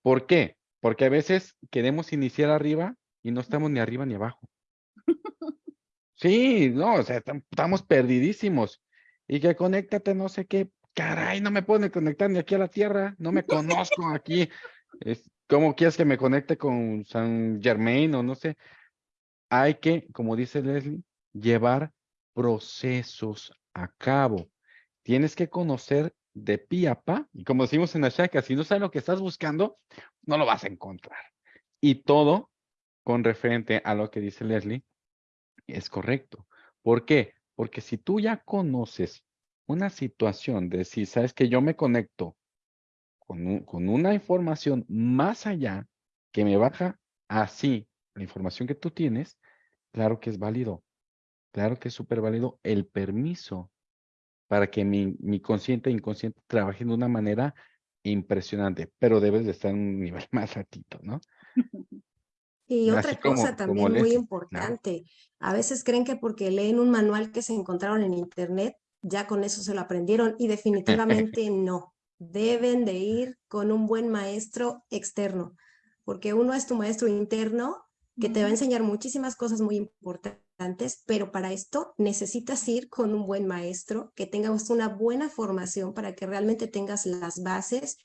¿Por qué? Porque a veces queremos iniciar arriba y no estamos ni arriba ni abajo. Sí, no, o sea, estamos perdidísimos. Y que conéctate, no sé qué, caray, no me puedo conectar ni aquí a la tierra, no me conozco aquí. Es, ¿Cómo quieres que me conecte con San Germain o no sé? Hay que, como dice Leslie, llevar procesos a cabo. Tienes que conocer de pi a pa, y como decimos en la shaka, si no sabes lo que estás buscando, no lo vas a encontrar. Y todo con referente a lo que dice Leslie es correcto. ¿Por qué? Porque si tú ya conoces una situación de si sabes que yo me conecto con, una información más allá que me baja así la información que tú tienes, claro que es válido. Claro que es súper válido el permiso para que mi, mi consciente e inconsciente trabajen de una manera impresionante, pero debes de estar en un nivel más ratito, ¿no? Y otra cosa también muy importante, a veces creen que porque leen un manual que se encontraron en internet, ya con eso se lo aprendieron y definitivamente no. Deben de ir con un buen maestro externo, porque uno es tu maestro interno que te va a enseñar muchísimas cosas muy importantes, pero para esto necesitas ir con un buen maestro, que tengas una buena formación para que realmente tengas las bases,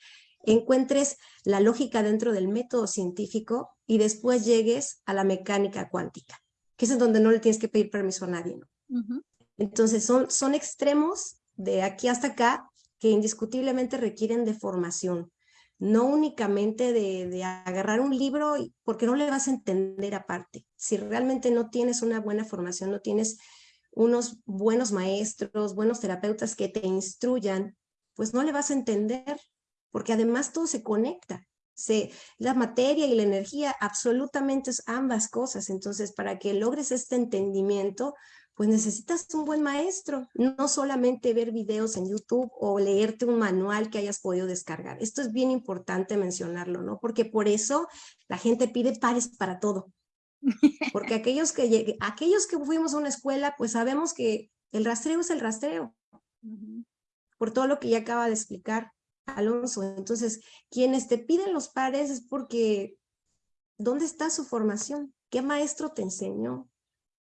encuentres la lógica dentro del método científico y después llegues a la mecánica cuántica, que es en donde no le tienes que pedir permiso a nadie. Entonces son, son extremos de aquí hasta acá que indiscutiblemente requieren de formación, no únicamente de, agarrar un libro porque no le vas a entender aparte. Si realmente no tienes una buena formación, no tienes unos buenos maestros, buenos terapeutas que te instruyan, pues no le vas a entender, porque además todo se conecta. Se, la materia y la energía absolutamente es ambas cosas. Entonces, para que logres este entendimiento, pues necesitas un buen maestro, no solamente ver videos en YouTube o leerte un manual que hayas podido descargar. Esto es bien importante mencionarlo, ¿no? Porque por eso la gente pide pares para todo. Porque aquellos que, aquellos que fuimos a una escuela, pues sabemos que el rastreo es el rastreo. Por todo lo que ya acaba de explicar Alonso. Entonces, quienes te piden los pares es porque, ¿dónde está su formación? ¿Qué maestro te enseñó?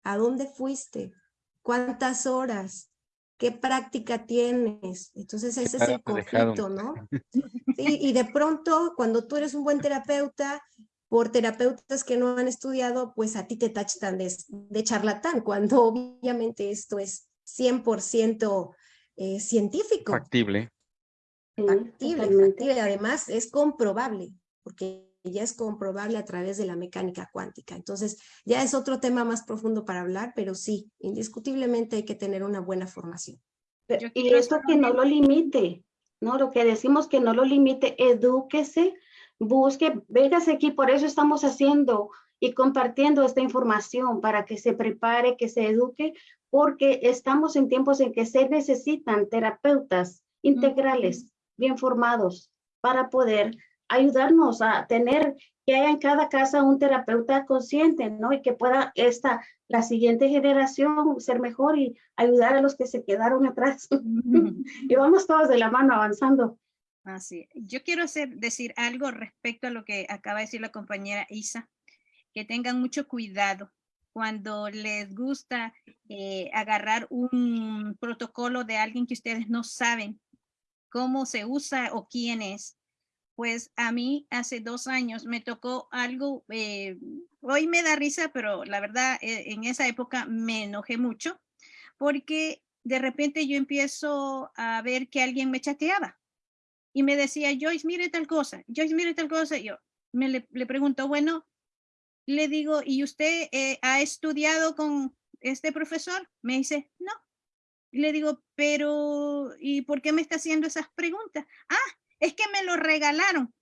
¿A dónde fuiste? ¿Cuántas horas? ¿Qué práctica tienes? Entonces ese es el conflicto, ¿no? y de pronto cuando tú eres un buen terapeuta, por terapeutas que no han estudiado, pues a ti te tachan de, de charlatán, cuando obviamente esto es 100% eh, científico. Factible. Factible, factible. Además es comprobable. porque ya es comprobable a través de la mecánica cuántica. Entonces, ya es otro tema más profundo para hablar, pero sí, indiscutiblemente hay que tener una buena formación. y esto que no lo limite, ¿no? Lo que decimos que no lo limite, edúquese, busque, véngase aquí, por eso estamos haciendo y compartiendo esta información para que se prepare, que se eduque, porque estamos en tiempos en que se necesitan terapeutas integrales, bien formados, para poder ayudarnos a tener que haya en cada casa un terapeuta consciente, ¿no? Y que pueda esta, la siguiente generación ser mejor y ayudar a los que se quedaron atrás. y vamos todos de la mano avanzando. Así, yo quiero hacer, decir algo respecto a lo que acaba de decir la compañera Isa, que tengan mucho cuidado cuando les gusta eh, agarrar un protocolo de alguien que ustedes no saben cómo se usa o quién es pues a mí hace dos años me tocó algo, eh, hoy me da risa, pero la verdad eh, en esa época me enojé mucho porque de repente yo empiezo a ver que alguien me chateaba y me decía, Joyce, mire tal cosa, Joyce, mire tal cosa. yo me le, pregunto, bueno, le digo, ¿y usted eh, ha estudiado con este profesor? Me dice, no. Y le digo, pero, ¿y por qué me está haciendo esas preguntas? Ah, es que me lo regalaron.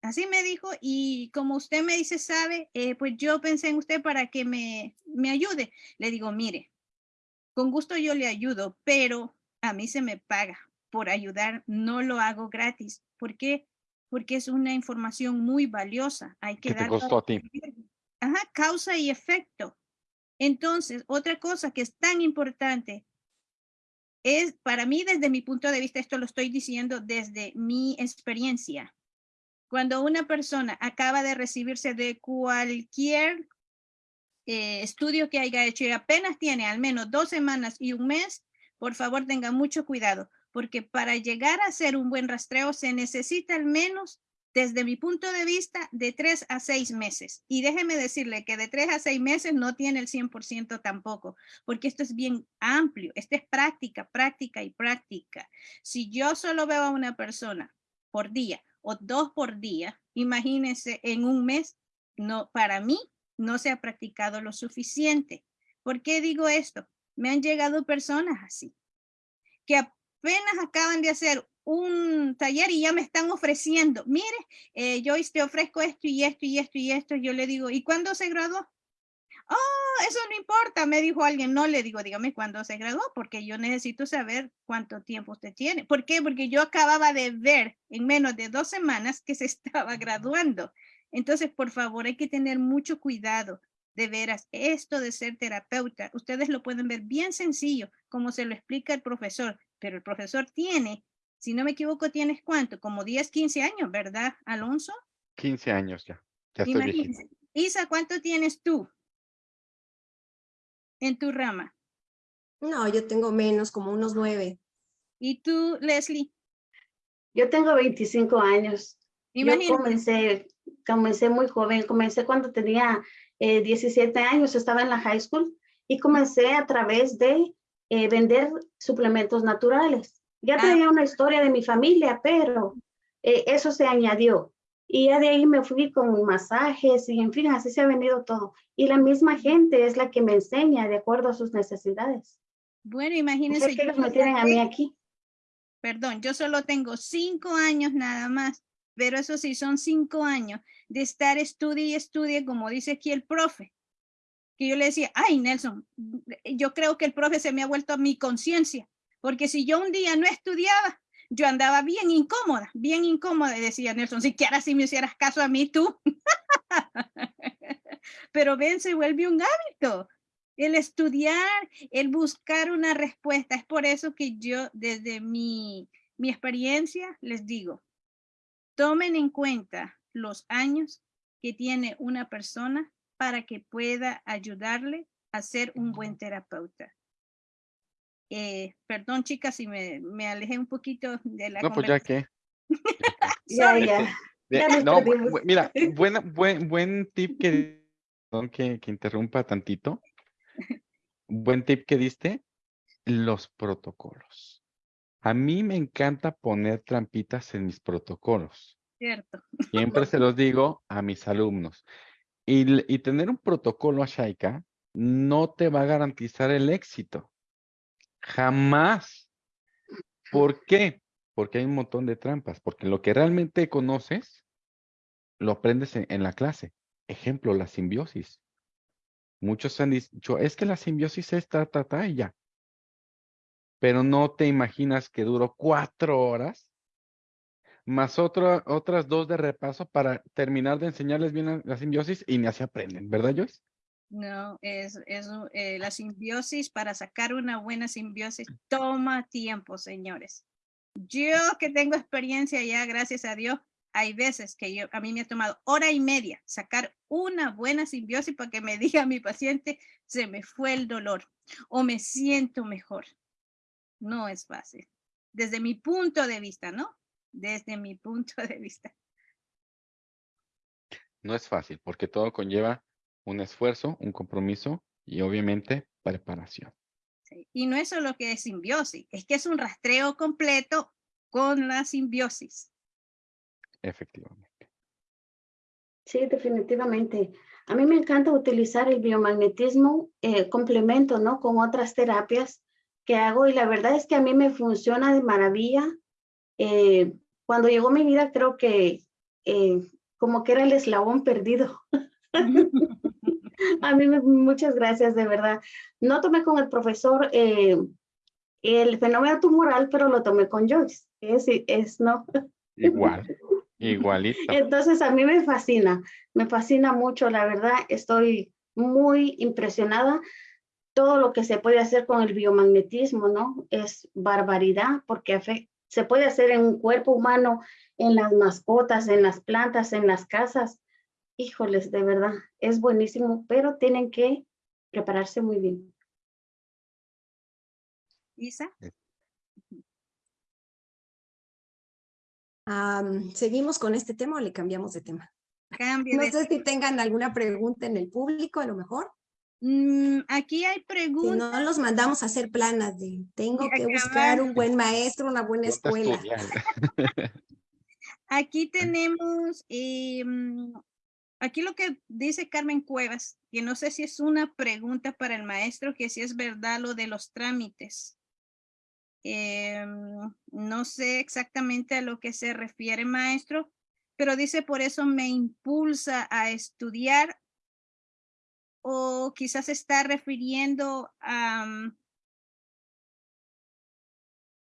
Así me dijo, y como usted me dice, sabe, eh, pues yo pensé en usted para que me, me ayude. Le digo, mire, con gusto yo le ayudo, pero a mí se me paga por ayudar, no lo hago gratis. ¿Por qué? Porque es una información muy valiosa. Hay que ¿Qué te costó a ti? Ajá, causa y efecto. Entonces, otra cosa que es tan importante, es para mí desde mi punto de vista, esto lo estoy diciendo desde mi experiencia. Cuando una persona acaba de recibirse de cualquier eh, estudio que haya hecho y apenas tiene al menos dos semanas y un mes, por favor tenga mucho cuidado, porque para llegar a hacer un buen rastreo se necesita al menos desde mi punto de vista, de tres a seis meses. Y déjeme decirle que de tres a seis meses no tiene el 100% tampoco, porque esto es bien amplio. Esto es práctica, práctica y práctica. Si yo solo veo a una persona por día o dos por día, imagínense en un mes, no, para mí no se ha practicado lo suficiente. ¿Por qué digo esto? Me han llegado personas así, que apenas acaban de hacer un taller y ya me están ofreciendo, mire, eh, Joyce, te ofrezco esto y esto y esto y esto. Yo le digo, ¿y cuándo se graduó? Oh, eso no importa, me dijo alguien. No le digo, dígame cuándo se graduó, porque yo necesito saber cuánto tiempo usted tiene. ¿Por qué? Porque yo acababa de ver en menos de dos semanas que se estaba graduando. Entonces, por favor, hay que tener mucho cuidado. De veras, esto de ser terapeuta, ustedes lo pueden ver bien sencillo, como se lo explica el profesor, pero el profesor tiene si no me equivoco, tienes cuánto, como 10, 15 años, ¿verdad, Alonso? 15 años ya, ya estoy Isa, ¿cuánto tienes tú en tu rama? No, yo tengo menos, como unos nueve. ¿Y tú, Leslie? Yo tengo 25 años. Imagínate. Yo comencé, comencé muy joven, comencé cuando tenía 17 eh, años, estaba en la high school y comencé a través de eh, vender suplementos naturales. Ya ah. tenía una historia de mi familia, pero eh, eso se añadió. Y ya de ahí me fui con masajes y en fin, así se ha venido todo. Y la misma gente es la que me enseña de acuerdo a sus necesidades. Bueno, imagínense. que me tienen a mí aquí. Perdón, yo solo tengo cinco años nada más, pero eso sí, son cinco años de estar estudie y estudie, como dice aquí el profe. Que yo le decía, ay, Nelson, yo creo que el profe se me ha vuelto a mi conciencia porque si yo un día no estudiaba, yo andaba bien incómoda, bien incómoda, decía Nelson, si quieras si me hicieras caso a mí tú. Pero ven, se vuelve un hábito. El estudiar, el buscar una respuesta. Es por eso que yo, desde mi, mi experiencia, les digo, tomen en cuenta los años que tiene una persona para que pueda ayudarle a ser un buen terapeuta. Eh, perdón, chicas, si me, me, alejé un poquito de la No, pues ya que. ya, ya. no, mira, buena, buen, buen tip que, perdón que, que interrumpa tantito. Buen tip que diste, los protocolos. A mí me encanta poner trampitas en mis protocolos. Cierto. Siempre se los digo a mis alumnos. Y, y tener un protocolo Shaika no te va a garantizar el éxito. Jamás. ¿Por qué? Porque hay un montón de trampas. Porque lo que realmente conoces, lo aprendes en, la clase. Ejemplo, la simbiosis. Muchos han dicho, es que la simbiosis es ta, ta, ta, y ya. Pero no te imaginas que duró cuatro horas más otra- otras dos de repaso para terminar de enseñarles bien la, la simbiosis y ni así aprenden, ¿verdad, Joyce? No, es, es eh, la simbiosis, para sacar una buena simbiosis, toma tiempo, señores. Yo que tengo experiencia ya, gracias a Dios, hay veces que yo, a mí me ha tomado hora y media sacar una buena simbiosis para que me diga mi paciente, se me fue el dolor o me siento mejor. No es fácil. Desde mi punto de vista, ¿no? Desde mi punto de vista. No es fácil porque todo conlleva un esfuerzo, un compromiso y obviamente preparación. Sí, Y no es solo que es simbiosis, es que es un rastreo completo con la simbiosis. Efectivamente. Sí, definitivamente. A mí me encanta utilizar el biomagnetismo eh, complemento, ¿no? Con otras terapias que hago y la verdad es que a mí me funciona de maravilla. Eh, cuando llegó mi vida creo que eh, como que era el eslabón perdido. A mí muchas gracias, de verdad. No tomé con el profesor eh, el fenómeno tumoral, pero lo tomé con Joyce. Es, es no. Igual, igualito. Entonces a mí me fascina, me fascina mucho, la verdad, estoy muy impresionada. Todo lo que se puede hacer con el biomagnetismo, ¿no? Es barbaridad porque se puede hacer en un cuerpo humano, en las mascotas, en las plantas, en las casas. Híjoles, de verdad, es buenísimo, pero tienen que prepararse muy bien. Isa, Am, ¿Seguimos con este tema o le cambiamos de tema? cambio No de... sé si tengan alguna pregunta en el público, a lo mejor. Mm, aquí hay Si preguntas. no, los mandamos a hacer planas de tengo que acabar. buscar un buen maestro, una buena escuela. Aquí tenemos, eh, mm, aquí lo que dice Carmen Cuevas, que no sé si es una pregunta para el maestro, que si es verdad lo de los trámites. Mm, no sé exactamente a lo que se refiere maestro, pero dice por eso me impulsa a estudiar o quizás está refiriendo a, mm,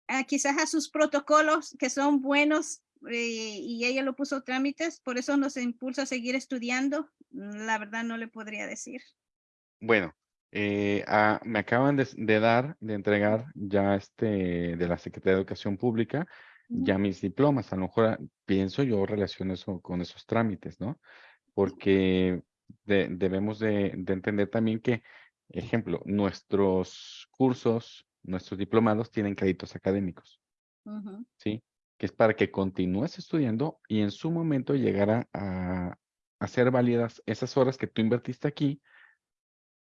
a quizás a sus protocolos que son buenos eh, y ella lo puso trámites, por eso nos impulsa a seguir estudiando. Mm, La verdad no le podría decir. Bueno, eh, ah, me acaban de, de dar, de entregar ya este de la Secretaría de Educación Pública, ya mis diplomas. A lo mejor pienso yo relaciono eso con esos trámites, ¿no? Porque de- debemos de, de entender también que, ejemplo, nuestros cursos, nuestros diplomados tienen créditos académicos, ¿sí? Que es para que continúes estudiando y en su momento llegar a, hacer válidas esas horas que tú invertiste aquí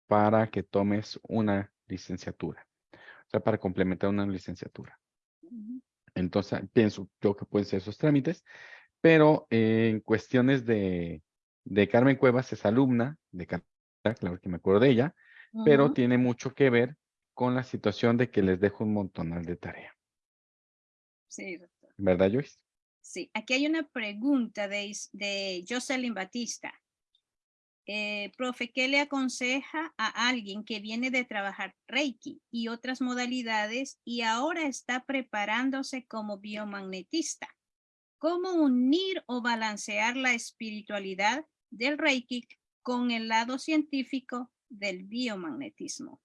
para que tomes una licenciatura, o sea, para complementar una licenciatura. Entonces, pienso yo que pueden ser esos trámites, pero eh, en cuestiones de, de Carmen Cuevas es alumna de Canadá, claro que me acuerdo de ella, pero tiene mucho que ver con la situación de que les dejo un montonal de tarea. Sí. ¿Verdad, Joyce? Sí, aquí hay una pregunta de, de Jocelyn Batista. Eh, profe, ¿qué le aconseja a alguien que viene de trabajar Reiki y otras modalidades y ahora está preparándose como biomagnetista? ¿Cómo unir o balancear la espiritualidad del Reiki con el lado científico del biomagnetismo?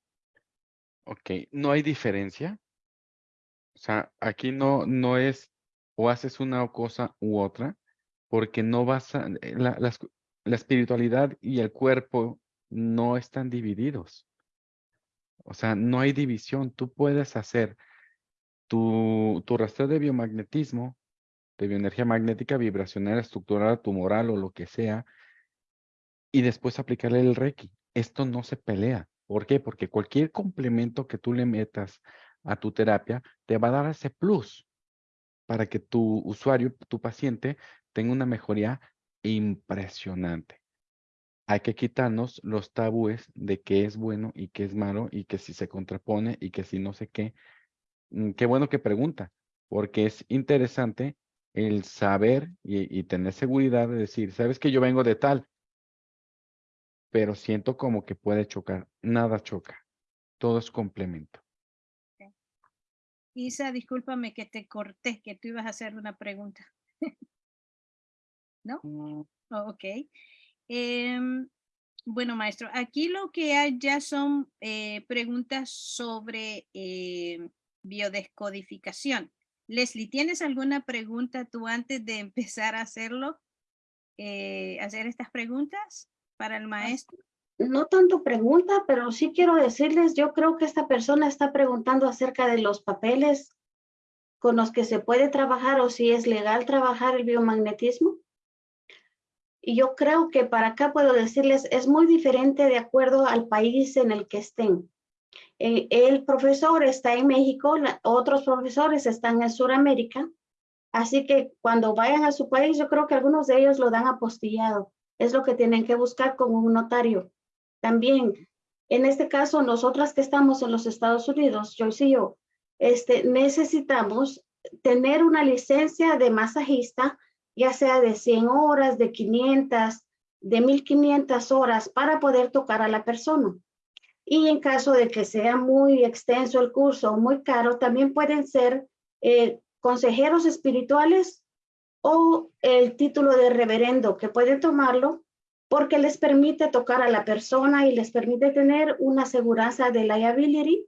Ok, no hay diferencia. O sea, aquí no, no es o haces una cosa u otra, porque no vas a, eh, la, la espiritualidad y el cuerpo no están divididos. O sea, no hay división. Tú puedes hacer tu, tu rastreo de biomagnetismo, de bioenergía magnética, vibracional, estructural, tumoral o lo que sea, y después aplicarle el Reiki. Esto no se pelea. ¿Por qué? Porque cualquier complemento que tú le metas a tu terapia te va a dar ese plus para que tu usuario, tu paciente, tenga una mejoría impresionante. Hay que quitarnos los tabúes de qué es bueno y qué es malo y que si se contrapone y que si no sé qué. Mm, Qué bueno que pregunta, porque es interesante el saber y, y tener seguridad de decir, sabes que yo vengo de tal, pero siento como que puede chocar. Nada choca. Todo es complemento. Isa, discúlpame que te corté, que tú ibas a hacer una pregunta. ¿No? Oh, ok. Em, bueno, maestro, aquí lo que hay ya son eh, preguntas sobre eh, biodescodificación. Leslie, ¿tienes alguna pregunta tú antes de empezar a hacerlo? Eh, hacer estas preguntas para el maestro. No tanto pregunta, pero sí quiero decirles, yo creo que esta persona está preguntando acerca de los papeles con los que se puede trabajar o si es legal trabajar el biomagnetismo. Y yo creo que para acá puedo decirles, es muy diferente de acuerdo al país en el que estén. El profesor está en México, otros profesores están en Sudamérica, así que cuando vayan a su país, yo creo que algunos de ellos lo dan apostillado. Es lo que tienen que buscar con un notario. También, en este caso, nosotras que estamos en los Estados Unidos, Joyce y yo, este, necesitamos tener una licencia de masajista ya sea de 100 horas, de 500, de 1500 horas para poder tocar a la persona. Y en caso de que sea muy extenso el curso o muy caro, también pueden ser eh, consejeros espirituales o el título de reverendo que pueden tomarlo porque les permite tocar a la persona y les permite tener una aseguranza de liability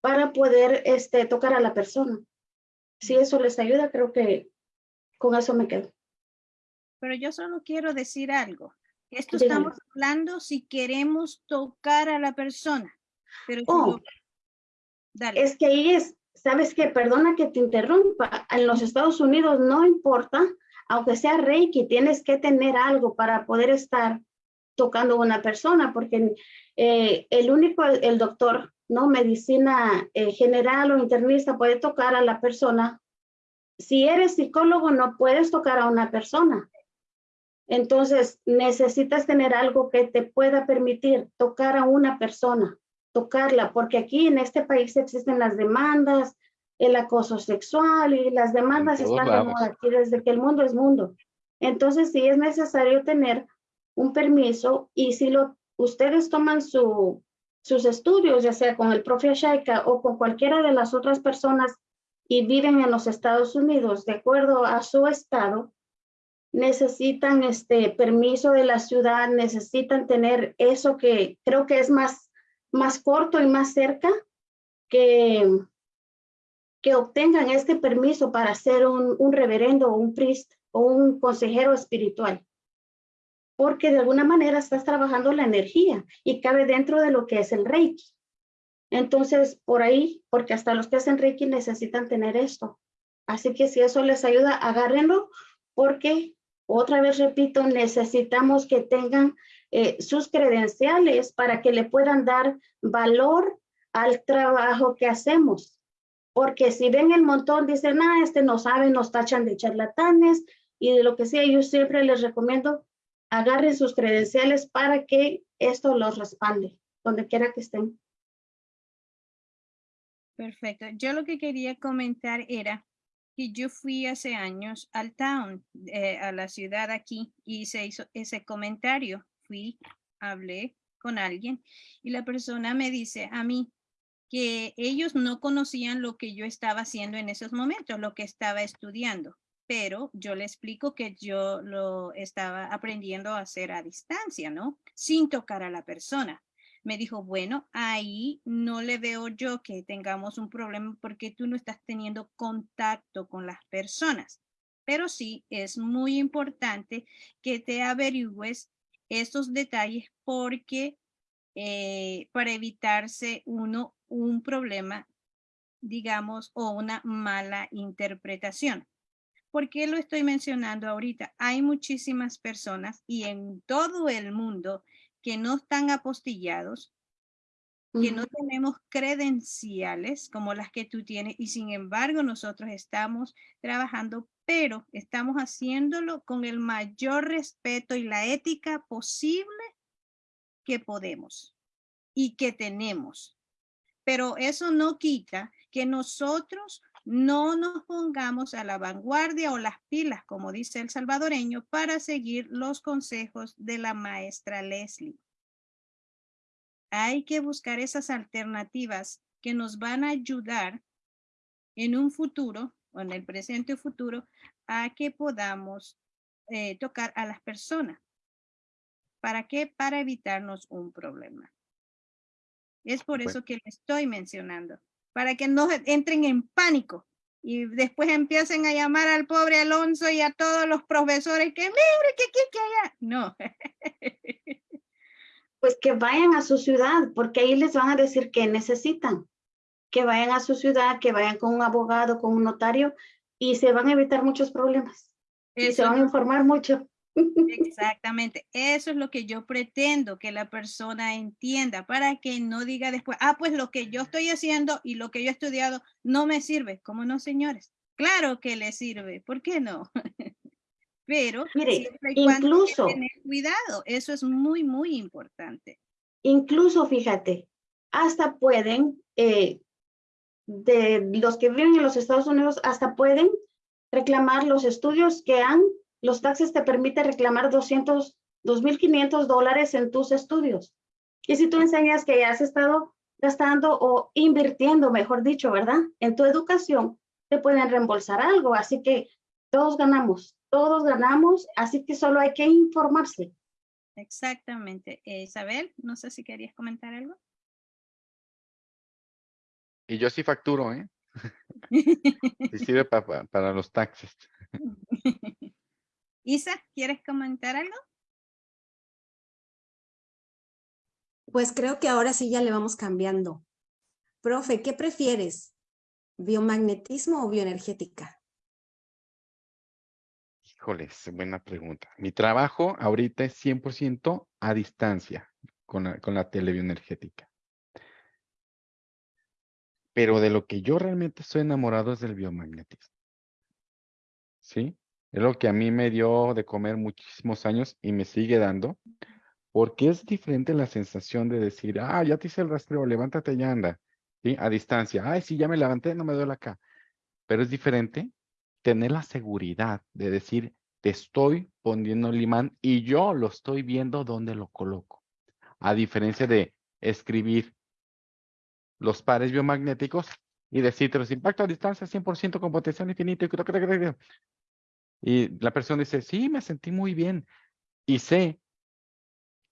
para poder este, tocar a la persona. Si eso les ayuda, creo que con eso me quedo. Pero yo solo quiero decir algo. Esto estamos hablando si queremos tocar a la persona. Pero oh, es que ahí es, sabes que, perdona que te interrumpa, en los Estados Unidos no importa, aunque sea Reiki, tienes que tener algo para poder estar tocando a una persona, porque eh, el único, el, doctor, ¿no? Medicina eh, general o internista puede tocar a la persona si eres psicólogo, no puedes tocar a una persona. Entonces, necesitas tener algo que te pueda permitir tocar a una persona, tocarla, porque aquí en este país existen las demandas, el acoso sexual y las demandas están de moda aquí desde que el mundo es mundo. Entonces, sí es necesario tener un permiso y si lo, ustedes toman su, sus estudios, ya sea con el profe Shaika o con cualquiera de las otras personas y viven en los Estados Unidos, de acuerdo a su estado, necesitan este permiso de la ciudad, necesitan tener eso que creo que es más, más corto y más cerca, que, que obtengan este permiso para ser un, un reverendo o un priest o un consejero espiritual. Porque de alguna manera estás trabajando la energía y cabe dentro de lo que es el Reiki. Entonces, por ahí, porque hasta los que hacen Reiki necesitan tener esto. Así que si eso les ayuda, agárrenlo, porque otra vez repito, necesitamos que tengan eh, sus credenciales para que le puedan dar valor al trabajo que hacemos. Porque si ven el montón, dicen, ah, este no sabe, nos tachan de charlatanes y de lo que sea, yo siempre les recomiendo, agarren sus credenciales para que esto los respalde, donde quiera que estén. Perfecto. Yo lo que quería comentar era que yo fui hace años al town, eh, a la ciudad aquí, y se hizo ese comentario. Fui, hablé con alguien y la persona me dice a mí que ellos no conocían lo que yo estaba haciendo en esos momentos, lo que estaba estudiando, pero yo le explico que yo lo estaba aprendiendo a hacer a distancia, ¿no? Sin tocar a la persona me dijo, bueno, ahí no le veo yo que tengamos un problema porque tú no estás teniendo contacto con las personas. Pero sí es muy importante que te averigües estos detalles porque eh, para evitarse uno un problema, digamos, o una mala interpretación. ¿Por qué lo estoy mencionando ahorita? Hay muchísimas personas y en todo el mundo que no están apostillados, que no tenemos credenciales como las que tú tienes y sin embargo nosotros estamos trabajando pero estamos haciéndolo con el mayor respeto y la ética posible que podemos y que tenemos. Pero eso no quita que nosotros no nos pongamos a la vanguardia o las pilas, como dice el salvadoreño, para seguir los consejos de la maestra Leslie. Hay que buscar esas alternativas que nos van a ayudar en un futuro, o en el presente futuro, a que podamos eh, tocar a las personas. ¿Para qué? Para evitarnos un problema. Es por eso que le estoy mencionando para que no entren en pánico y después empiecen a llamar al pobre Alonso y a todos los profesores que mire, que aquí, que allá. No. Pues que vayan a su ciudad, porque ahí les van a decir que necesitan. Que vayan a su ciudad, que vayan con un abogado, con un notario, y se van a evitar muchos problemas. y se van a informar mucho. Exactamente, eso es lo que yo pretendo que la persona entienda para que no diga después, ah, pues lo que yo estoy haciendo y lo que yo he estudiado no me sirve. ¿Cómo no, señores? Claro que le sirve, ¿por qué no? Pero Mire, incluso tener cuidado, eso es muy, muy importante. Incluso, fíjate, hasta pueden, eh, de los que viven en los Estados Unidos, hasta pueden reclamar los estudios que han los taxes te permiten reclamar 200, 2.500 dólares en tus estudios. Y si tú enseñas que ya has estado gastando o invirtiendo, mejor dicho, ¿verdad? En tu educación, te pueden reembolsar algo. Así que todos ganamos, todos ganamos, así que solo hay que informarse. Exactamente. Eh, Isabel, no sé si querías comentar algo. Y yo sí facturo, ¿eh? sí sirve para los taxes. Isa, ¿quieres comentar algo? Pues creo que ahora sí ya le vamos cambiando. Profe, ¿qué prefieres? ¿Biomagnetismo o bioenergética? Híjoles, buena pregunta. Mi trabajo ahorita es 100% a distancia con la, con la telebioenergética. Pero de lo que yo realmente estoy enamorado es del biomagnetismo. ¿Sí? Es lo que a mí me dio de comer muchísimos años y me sigue dando, porque es diferente la sensación de decir, ah, ya te hice el rastreo, levántate y anda, ¿sí? A distancia. Ay, sí, ya me levanté, no me duele acá. Pero es diferente tener la seguridad de decir, te estoy poniendo el imán y yo lo estoy viendo dónde lo coloco. A diferencia de escribir los pares biomagnéticos y decirte los impactos a distancia 100% con potencial infinito. Y la persona dice, sí, me sentí muy bien. Y sé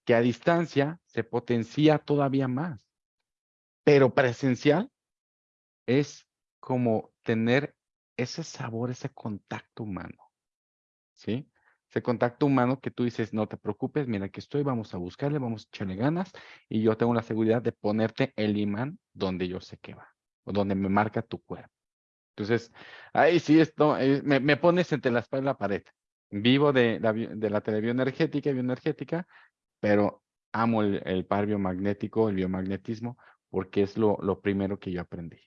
que a distancia se potencia todavía más. Pero presencial es como tener ese sabor, ese contacto humano. ¿Sí? Ese contacto humano que tú dices, no te preocupes, mira que estoy, vamos a buscarle, vamos a echarle ganas y yo tengo la seguridad de ponerte el imán donde yo sé que va o donde me marca tu cuerpo. Entonces, ahí sí, esto, eh, me, pones entre la espalda y la pared. Vivo de la, de la telebioenergética y bioenergética, pero amo el, par biomagnético, el biomagnetismo, porque es lo, lo primero que yo aprendí.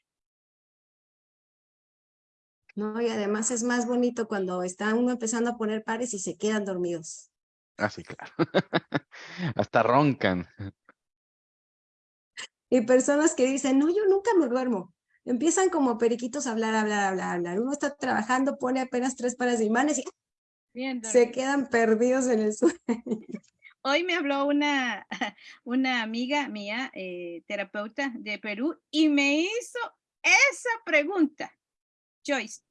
No, y además es más bonito cuando está uno empezando a poner pares y se quedan dormidos. Ah, sí, claro. Hasta roncan. Y personas que dicen, no, yo nunca me duermo empiezan como periquitos a hablar, hablar, hablar, hablar. Uno está trabajando, pone apenas tres pares de imanes y se quedan perdidos en el sueño. Hoy me habló una, una amiga mía, eh, terapeuta de Perú, y me hizo esa pregunta. Joyce,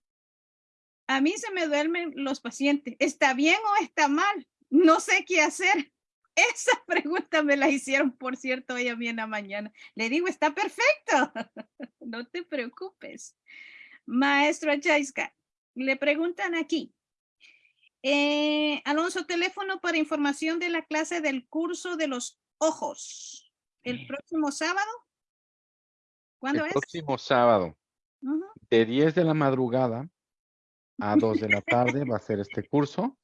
a mí se me duermen los pacientes. ¿Está bien o está mal? No sé qué hacer. Esa pregunta me la hicieron, por cierto, hoy a mí en la mañana. Le digo, está perfecto. no te preocupes. Maestro Chaiska, le preguntan aquí. Eh, Alonso, teléfono para información de la clase del curso de los ojos. ¿El próximo sábado? ¿Cuándo es? El próximo sábado. De 10 de la madrugada a 2 de la tarde va a ser este curso.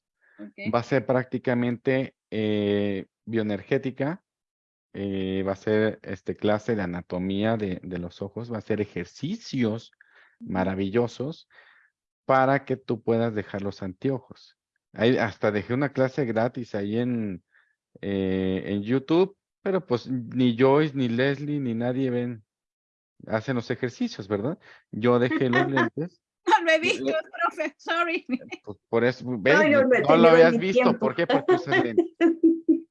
Va a ser prácticamente eh, bioenergética, eh, va a ser este clase de anatomía de, los ojos, va a ser ejercicios maravillosos para que tú puedas dejar los anteojos. Ahí hasta dejé una clase gratis ahí en, eh, en YouTube, pero pues ni Joyce, ni Leslie, ni nadie ven, hacen los ejercicios, ¿verdad? Yo dejé los lentes. Lo he visto, profe, sorry. pues, por eso, ¿ves? yo no No lo habías visto, tiempo. ¿por qué? Porque lentes.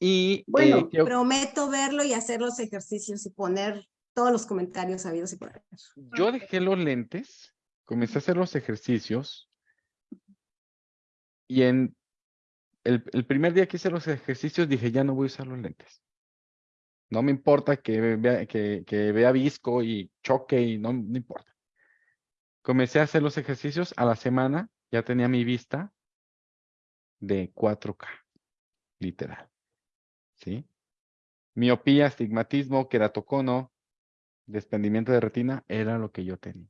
Y Bueno, eh, creo- Prometo verlo y hacer los ejercicios y poner todos los comentarios sabidos y por haber. yo dejé los lentes, comencé a hacer los ejercicios y en el, el primer día que hice los ejercicios dije, ya no voy a usar los lentes. No me importa que vea, que, que vea visco y choque y no, no importa. Comencé a hacer los ejercicios a la semana, ya tenía mi vista de 4K, literal. ¿Sí? Miopía, astigmatismo, queratocono, desprendimiento de retina, era lo que yo tenía.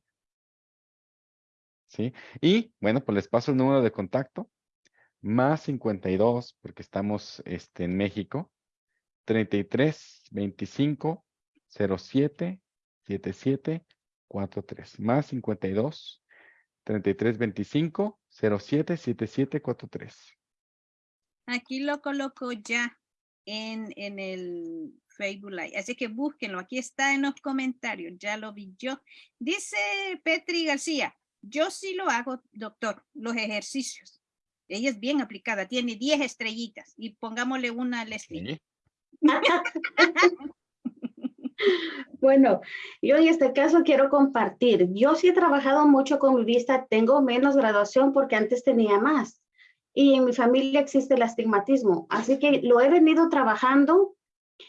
¿Sí? Y bueno, pues les paso el número de contacto, más 52, porque estamos este, en México, 33 25 07 77 43, más 52 33 25 07 77 43. Aquí lo coloco ya en, en el Facebook Live. Así que búsquenlo. Aquí está en los comentarios. Ya lo vi yo. Dice Petri García, yo sí lo hago, doctor, los ejercicios. Ella es bien aplicada, tiene 10 estrellitas y pongámosle una a Leslie. ¿sí? Bueno, yo en este caso quiero compartir. Yo sí he trabajado mucho con mi vista, tengo menos graduación porque antes tenía más. Y en mi familia existe el astigmatismo, así que lo he venido trabajando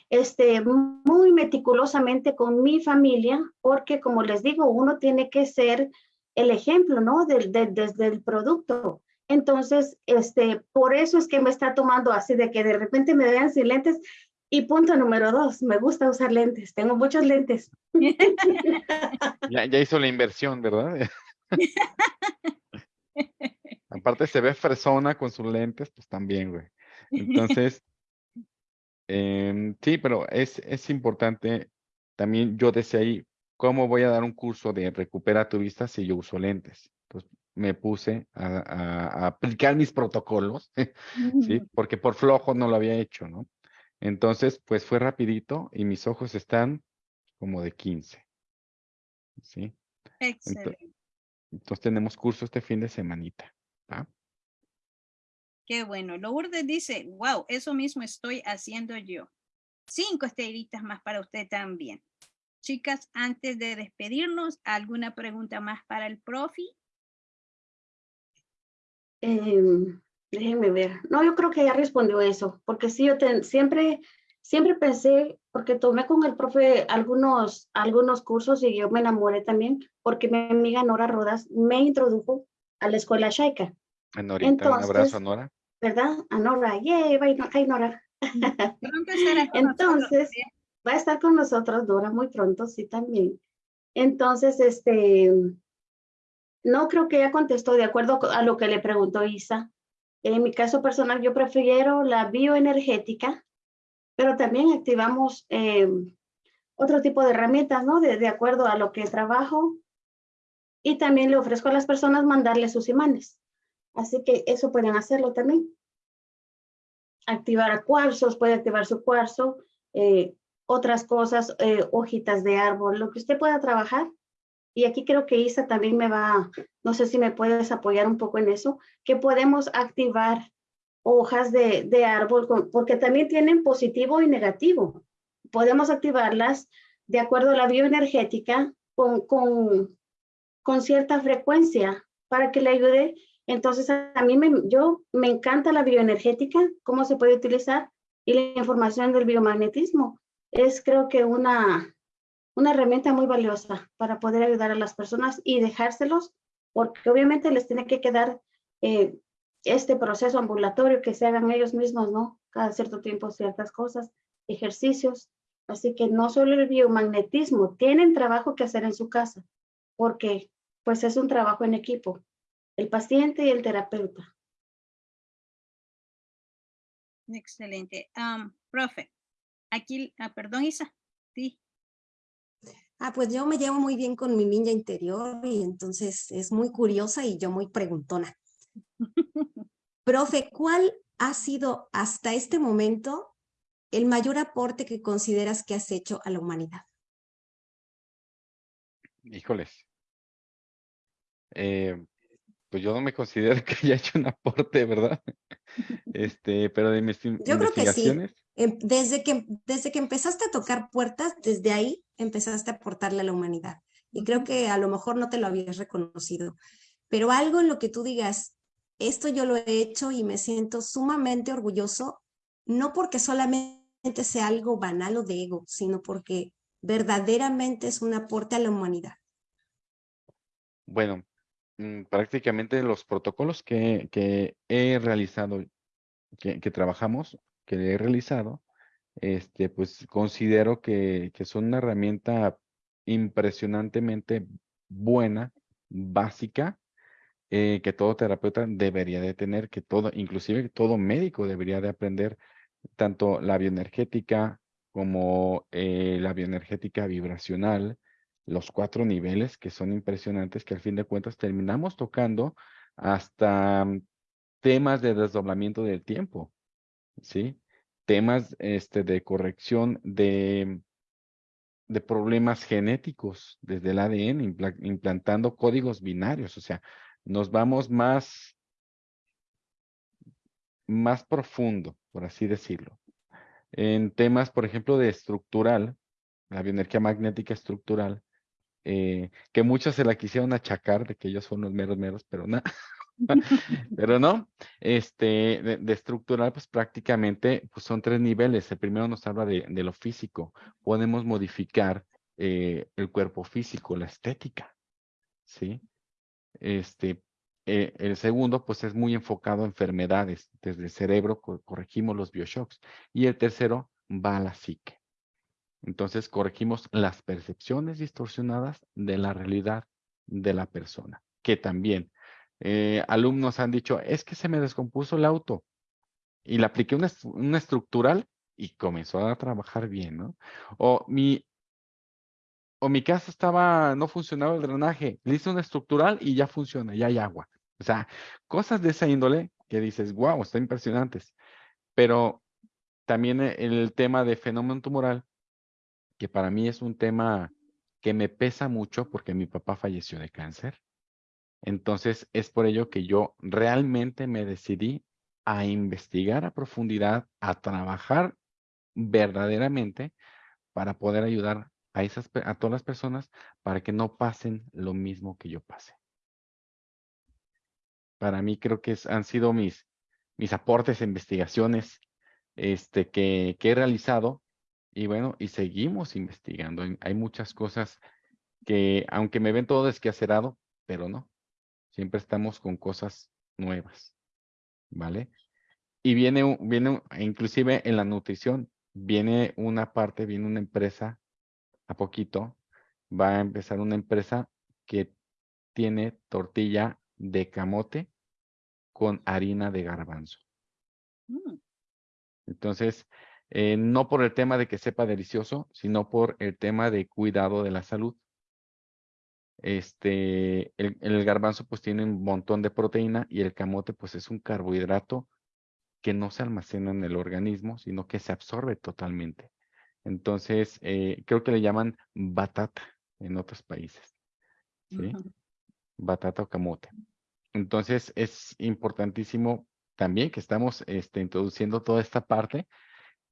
este, muy meticulosamente con mi familia, porque como les digo, uno tiene que ser el ejemplo, ¿no? Desde el producto. Entonces, este, por eso es que me está tomando así de que de repente me vean sin lentes. Y punto número dos, me gusta usar lentes, tengo muchos lentes. Ya, ya hizo la inversión, ¿verdad? Aparte se ve fresona con sus lentes, pues también, güey. Entonces, em, sí, pero es, es importante, también yo decía ahí, ¿cómo voy a dar un curso de recupera tu vista si yo uso lentes? Entonces me puse a, a- a aplicar mis protocolos, ¿sí? Porque por flojo no lo había hecho, ¿no? Entonces, pues fue rapidito y mis ojos están como de 15, ¿sí? Excelente. Entonces tenemos curso este fin de semanita. ¿va? Qué bueno. Lourdes dice, wow, eso mismo estoy haciendo yo. Cinco estrellitas más para usted también. Chicas, antes de despedirnos, ¿alguna pregunta más para el profi? Em, déjenme ver. No, yo creo que ya respondió eso, porque sí, yo ten- siempre, siempre pensé, porque tomé con el profe algunos, algunos cursos y yo me enamoré también, porque mi amiga Nora Rodas me introdujo a la escuela Shaika, A Norita, un abrazo a Nora. ¿verdad? A Nora, yay, bye, Nora. Entonces, va a estar con nosotros Dora muy pronto, sí, también. Entonces, este, no creo que ella contestó de acuerdo a lo que le preguntó Isa. En mi caso personal, yo prefiero la bioenergética, pero también activamos eh, otro tipo de herramientas, ¿no? De, acuerdo a lo que trabajo. Y también le ofrezco a las personas mandarle sus imanes. Así que eso pueden hacerlo también. Activar cuarzos, puede activar su cuarzo, eh, otras cosas, eh, hojitas de árbol, lo que usted pueda trabajar. Y aquí creo que Isa también me va, no sé si me puedes apoyar un poco en eso, que podemos activar hojas de, de árbol, porque también tienen positivo y negativo. Podemos activarlas de acuerdo a la bioenergética con, con, con cierta frecuencia para que le ayude. Entonces, a a mí me, yo, me encanta la bioenergética, cómo se puede utilizar y la información del biomagnetismo. Es creo que una, una herramienta muy valiosa para poder ayudar a las personas y dejárselos, porque obviamente les tiene que quedar eh, este proceso ambulatorio que se hagan ellos mismos, ¿no? Cada cierto tiempo ciertas cosas, ejercicios. Así que no solo el biomagnetismo, tienen trabajo que hacer en su casa, porque pues es un trabajo en equipo, el paciente y el terapeuta. Excelente. Profe, aquí, ah, perdón, Isa. Sí. Ah, pues yo me llevo muy bien con mi niña interior y entonces es muy curiosa y yo muy preguntona. Profe, ¿cuál ha sido hasta este momento el mayor aporte que consideras que has hecho a la humanidad? Híjoles. Eh, pues yo no me considero que haya hecho un aporte, ¿verdad? Este, pero de mis Yo creo que sí. investigaciones, Em, Desde que, desde que empezaste a tocar puertas, desde ahí empezaste a aportarle a la humanidad. Y creo que a lo mejor no te lo habías reconocido. Pero algo en lo que tú digas, esto yo lo he hecho y me siento sumamente orgulloso, no porque solamente sea algo banal o de ego, sino porque verdaderamente es un aporte a la humanidad. bueno, prácticamente los protocolos que, que he realizado, que, que trabajamos, que he realizado, este, pues considero que, que son una herramienta impresionantemente buena, básica, eh, que todo terapeuta debería de tener, que todo, inclusive todo médico debería de aprender tanto la bioenergética como eh, la bioenergética vibracional, los cuatro niveles que son impresionantes, que al fin de cuentas terminamos tocando hasta mm, temas de desdoblamiento del tiempo, ¿sí? Temas este, de corrección de, de problemas genéticos desde el ADN, impla- implantando códigos binarios, o sea, nos vamos más, más profundo, por así decirlo. En temas, por ejemplo, de estructural, la bioenergía magnética estructural, eh, que muchos se la quisieron achacar de que ellos son los meros meros, pero no. Pero no, este, de, de estructural, pues prácticamente pues son tres niveles. El primero nos habla de, de lo físico. Podemos modificar eh, el cuerpo físico, la estética, ¿sí? Este, eh, el segundo, pues es muy enfocado a enfermedades. Desde el cerebro co- corregimos los bioshocks. Y el tercero va a la psique. Entonces corregimos las percepciones distorsionadas de la realidad de la persona, que también eh, alumnos han dicho, es que se me descompuso el auto y le apliqué una, una estructural y comenzó a trabajar bien, ¿no? O mi, o mi casa estaba, no funcionaba el drenaje, le hice una estructural y ya funciona, ya hay agua. O sea, cosas de esa índole que dices, wow, están impresionantes. Pero también eh, el tema de fenómeno tumoral, que para mí es un tema que me pesa mucho porque mi papá falleció de cáncer. Entonces, es por ello que yo realmente me decidí a investigar a profundidad, a trabajar verdaderamente para poder ayudar a esas, a todas las personas para que no pasen lo mismo que yo pasé. Para mí creo que han sido mis, mis aportes, investigaciones este, que, que he realizado y bueno, y seguimos investigando. Hay- muchas cosas que, aunque me ven todo desquacerado, pero no, siempre estamos con cosas nuevas, ¿vale? Y viene, viene un- inclusive en la nutrición, viene una parte, viene una empresa, a poquito, va a empezar una empresa que tiene tortilla de camote con harina de garbanzo. Mm, Entonces, eh, no por el tema de que sepa delicioso, sino por el tema de cuidado de la salud. Este, el, el garbanzo pues tiene un montón de proteína y el camote pues es un carbohidrato que no se almacena en el organismo, sino que se absorbe totalmente. Entonces, eh, creo que le llaman batata en otros países, ¿sí? ujú. Batata o camote. Entonces, es importantísimo también que estamos este, introduciendo toda esta parte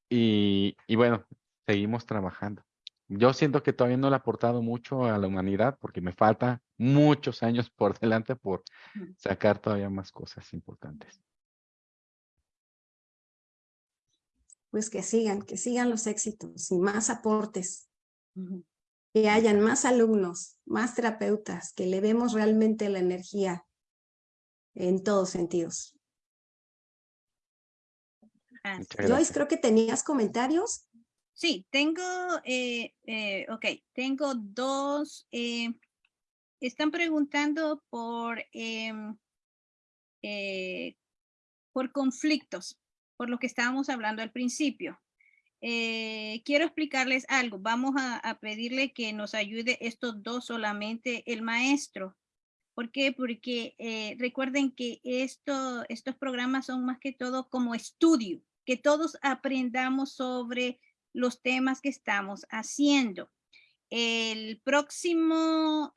y, y bueno, seguimos trabajando. Yo siento que todavía no le he aportado mucho a la humanidad porque me falta muchos años por delante por sacar todavía más cosas importantes. Pues que sigan, que sigan los éxitos y más aportes, que hayan más alumnos, más terapeutas, que le demos realmente la energía en todos sentidos. Joyce, creo que tenías comentarios. Sí, tengo, eh, eh, ok, tengo dos. eh, están preguntando por, em, eh, por conflictos, por lo que estábamos hablando al principio. eh, quiero explicarles algo. Vamos a, a pedirle que nos ayude estos dos solamente el maestro. ¿Por qué? Porque eh, recuerden que esto, estos programas son más que todo como estudio, que todos aprendamos sobre los temas que estamos haciendo. El próximo,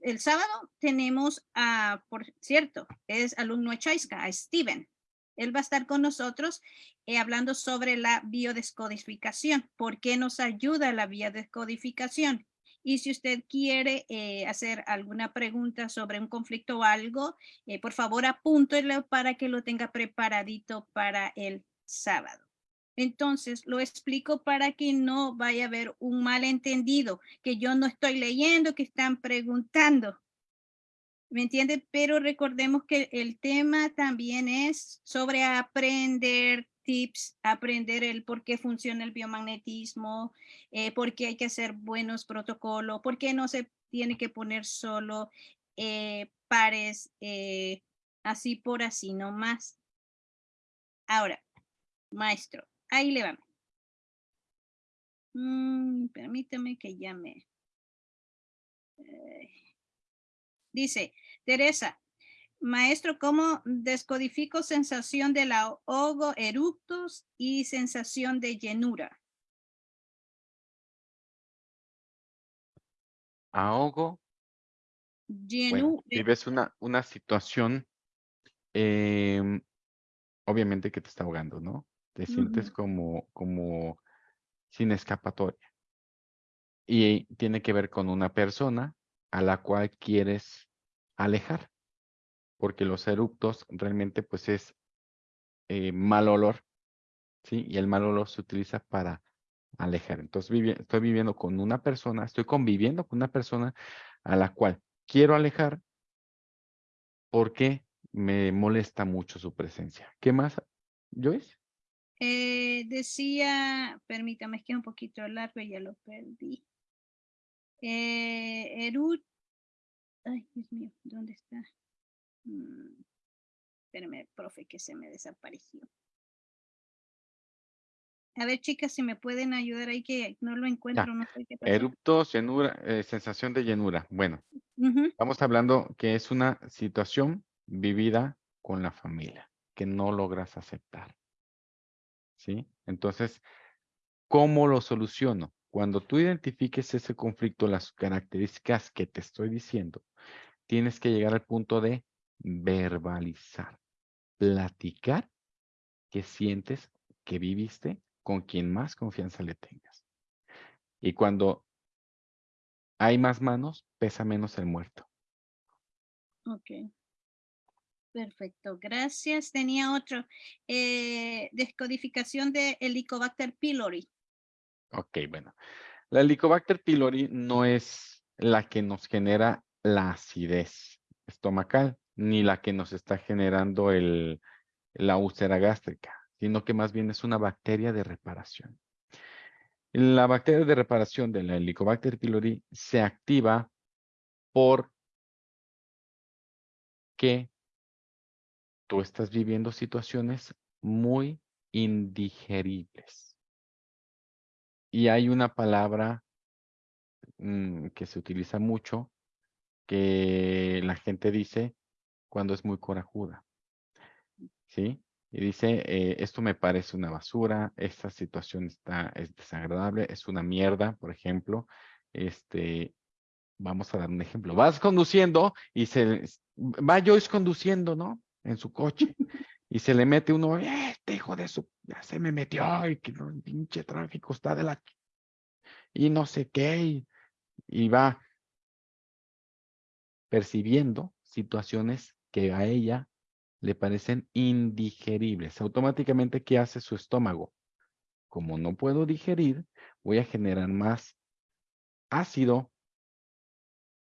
el sábado tenemos a, por cierto, es alumno de Chaiska, a Steven. Él va a estar con nosotros eh, hablando sobre la biodescodificación. ¿Por qué nos ayuda la biodescodificación? Y si usted quiere eh, hacer alguna pregunta sobre un conflicto o algo, eh, por favor apúntelo para que lo tenga preparadito para el sábado. Entonces, lo explico para que no vaya a haber un malentendido, que yo no estoy leyendo, que están preguntando. ¿Me entiende? Pero recordemos que el tema también es sobre aprender tips, aprender el por qué funciona el biomagnetismo, eh, por qué hay que hacer buenos protocolos, por qué no se tiene que poner solo eh, pares eh, así por así, no más. Ahora, maestro, ahí le va. Mm, permítame que llame. dice, Teresa, Maestro, ¿cómo descodifico sensación de la ahogo, eructos y sensación de llenura? Ahogo. Llenura. vives una, una situación, em, obviamente que te está ahogando, ¿no? Te sientes como, como sin escapatoria. Y tiene que ver con una persona a la cual quieres alejar porque los eruptos realmente pues es eh, mal olor, ¿sí? Y el mal olor se utiliza para alejar. Entonces estoy viviendo con una persona, estoy conviviendo con una persona a la cual quiero alejar porque me molesta mucho su presencia. ¿Qué más, Joyce? Eh, decía, permítame, es que es un poquito largo y ya lo perdí. Eh, Erut, ay, Dios mío, ¿dónde está? Mm, espérame, profe, que se me desapareció. A ver, chicas, si me pueden ayudar ahí que no lo encuentro, no sé qué Eruptos, llenura, eh, sensación de llenura. Bueno, estamos hablando que es una situación vivida con la familia que no logras aceptar. ¿Sí? Entonces, ¿cómo lo soluciono? Cuando tú identifiques ese conflicto, las características que te estoy diciendo, tienes que llegar al punto de verbalizar, platicar que sientes que viviste con quien más confianza le tengas. Y cuando hay más manos, pesa menos el muerto. Ok. Perfecto, gracias. Tenía otro. Eh, descodificación de Helicobacter pylori. Ok, bueno. La Helicobacter pylori no es la que nos genera la acidez estomacal ni la que nos está generando el, la úlcera gástrica, sino que más bien es una bacteria de reparación. La bacteria de reparación de la Helicobacter pylori se activa por que estás viviendo situaciones muy indigeribles. Y hay una palabra mm, que se utiliza mucho que la gente dice cuando es muy corajuda. ¿Sí? Y dice, eh, esto me parece una basura, esta situación está, es desagradable, es una mierda, por ejemplo. Este, vamos a dar un ejemplo. Vas conduciendo y se, va Joyce conduciendo, ¿no? En su coche. Y se le mete uno, este hijo de su, ya se me metió y que no, pinche tráfico está de la... Y no sé qué, y va percibiendo situaciones que a ella le parecen indigeribles. Automáticamente, ¿qué hace su estómago? Como no puedo digerir, voy a generar más ácido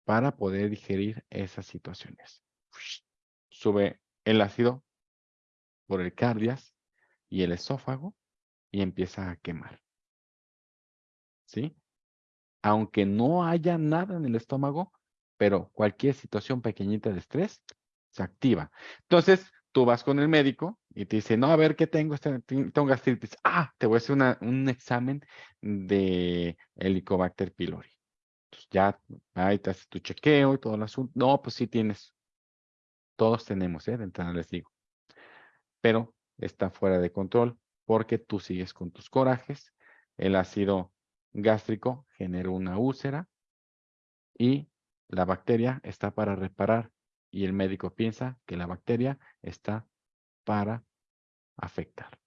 para poder digerir esas situaciones. Sube el ácido por el cardias y el esófago y empieza a quemar. ¿Sí? Aunque no haya nada en el estómago, pero cualquier situación pequeñita de estrés se activa. Entonces, tú vas con el médico y te dice, no, a ver, ¿qué tengo? Este- Tengo gastritis. Ah, te voy a hacer un examen de Helicobacter pylori. Ya ahí te haces tu chequeo y todo el asunto. No, pues sí tienes. Todos tenemos, ¿eh? De entrada les digo. Pero está fuera de control porque tú sigues con tus corajes. El ácido gástrico genera una úlcera y la bacteria está para reparar y el médico piensa que la bacteria está para afectar.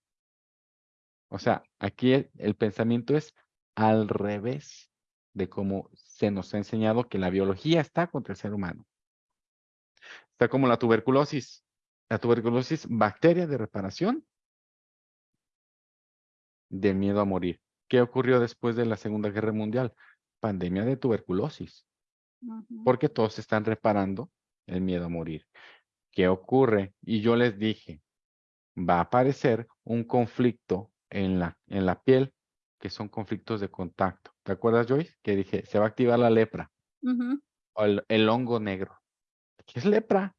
O sea, aquí el, el pensamiento es al revés de cómo se nos ha enseñado que la biología está contra el ser humano. Está como la tuberculosis. La tuberculosis, bacteria de reparación del miedo a morir. ¿Qué ocurrió después de la Segunda Guerra Mundial? Pandemia de tuberculosis porque todos están reparando el miedo a morir. ¿Qué ocurre? Y yo les dije, va a aparecer un conflicto en la, en la piel, que son conflictos de contacto. ¿Te acuerdas, Joyce? Que dije, se va a activar la lepra o el, el hongo negro. ¿Qué es lepra?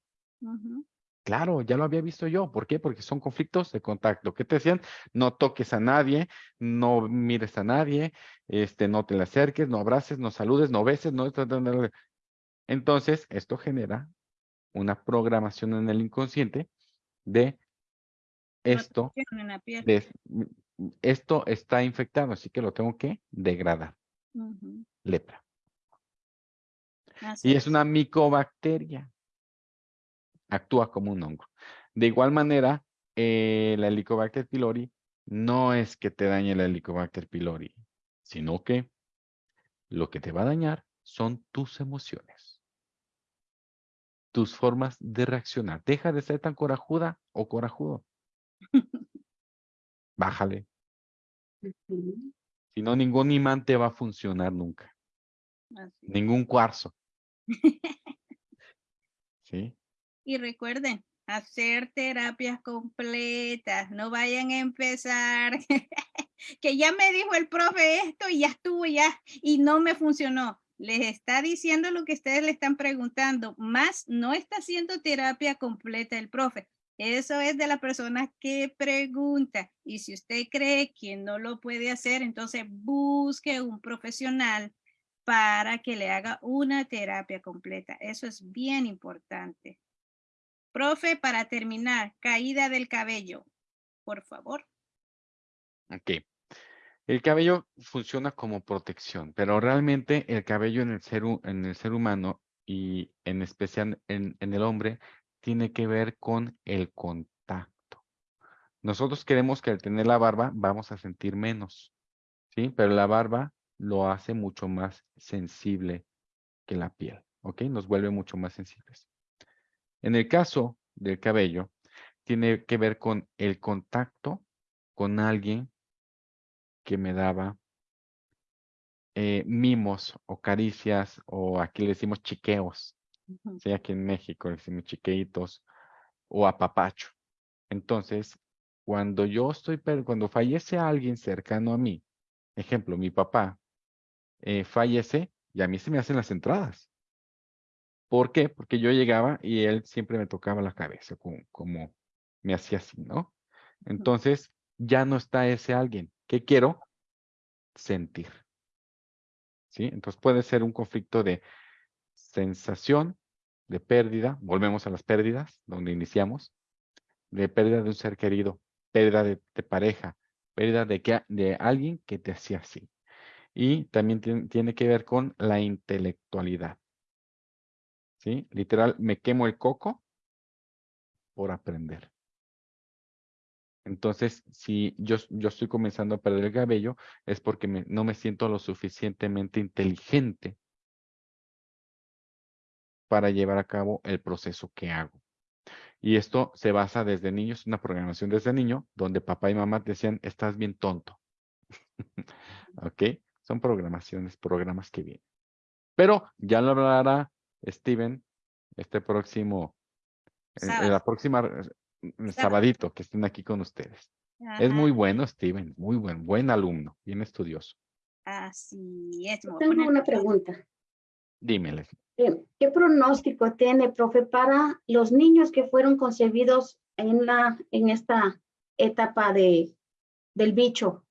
Claro, ya lo había visto yo. ¿Por qué? Porque son conflictos de contacto. ¿Qué te decían? No toques a nadie, no mires a nadie, este, no te le acerques, no abraces, no saludes, no beses, no. Entonces, esto genera una programación en el inconsciente de esto, de, esto está infectado, así que lo tengo que degradar. Lepra. Así Y es una micobacteria. Actúa como un hongo. De igual manera, eh, la Helicobacter pylori no es que te dañe la Helicobacter pylori, sino que lo que te va a dañar son tus emociones. Tus formas de reaccionar. Deja de ser tan corajuda o corajudo. Bájale. Si no, ningún imán te va a funcionar nunca. Así. Ningún cuarzo. ¿Sí? Y recuerden, hacer terapias completas, no vayan a empezar, que ya me dijo el profe esto y ya estuvo ya y no me funcionó. Les está diciendo lo que ustedes le están preguntando, más no está haciendo terapia completa el profe. Eso es de la persona que pregunta. Y si usted cree que no lo puede hacer, entonces busque un profesional para que le haga una terapia completa. Eso es bien importante. Profe, para terminar, caída del cabello, por favor. Ok. El cabello funciona como protección, pero realmente el cabello en el ser, humano y en especial en, en el hombre tiene que ver con el contacto. Nosotros queremos que al tener la barba vamos a sentir menos, ¿sí? Pero la barba lo hace mucho más sensible que la piel, ¿ok? Nos vuelve mucho más sensibles. En el caso del cabello, tiene que ver con el contacto con alguien que me daba eh, mimos o caricias o aquí le decimos chiqueos. ¿sí? Aquí en México le decimos chiqueitos o apapacho. Entonces, cuando yo estoy, cuando fallece alguien cercano a mí, ejemplo, mi papá eh, fallece y a mí se me hacen las entradas. ¿Por qué? Porque yo llegaba y él siempre me tocaba la cabeza, como, como me hacía así, ¿no? Entonces, ya no está ese alguien. ¿Qué quiero? Sentir. ¿Sí? Entonces puede ser un conflicto de sensación, de pérdida, volvemos a las pérdidas, donde iniciamos, de pérdida de un ser querido, pérdida de, de pareja, pérdida de, que, de alguien que te hacía así. Y también tien- tiene que ver con la intelectualidad. ¿Sí? Literal, me quemo el coco por aprender. Entonces, si yo, yo estoy comenzando a perder el cabello, es porque no me siento lo suficientemente inteligente para llevar a cabo el proceso que hago. Y esto se basa desde niños, una programación desde niño, donde papá y mamá decían, estás bien tonto. ¿Ok? Son programaciones, programas que vienen. Pero ya lo hablará Steven este próximo, en- en la Sábado. próxima eh, eh, sabadito que estén aquí con ustedes. Es muy bueno, Steven, muy buen, buen alumno, bien estudioso. Así es. Tengo una pregunta. Dímele. Eh, ¿Qué pronóstico tiene, profe, para los niños que fueron concebidos en, la, en esta etapa de, del bicho,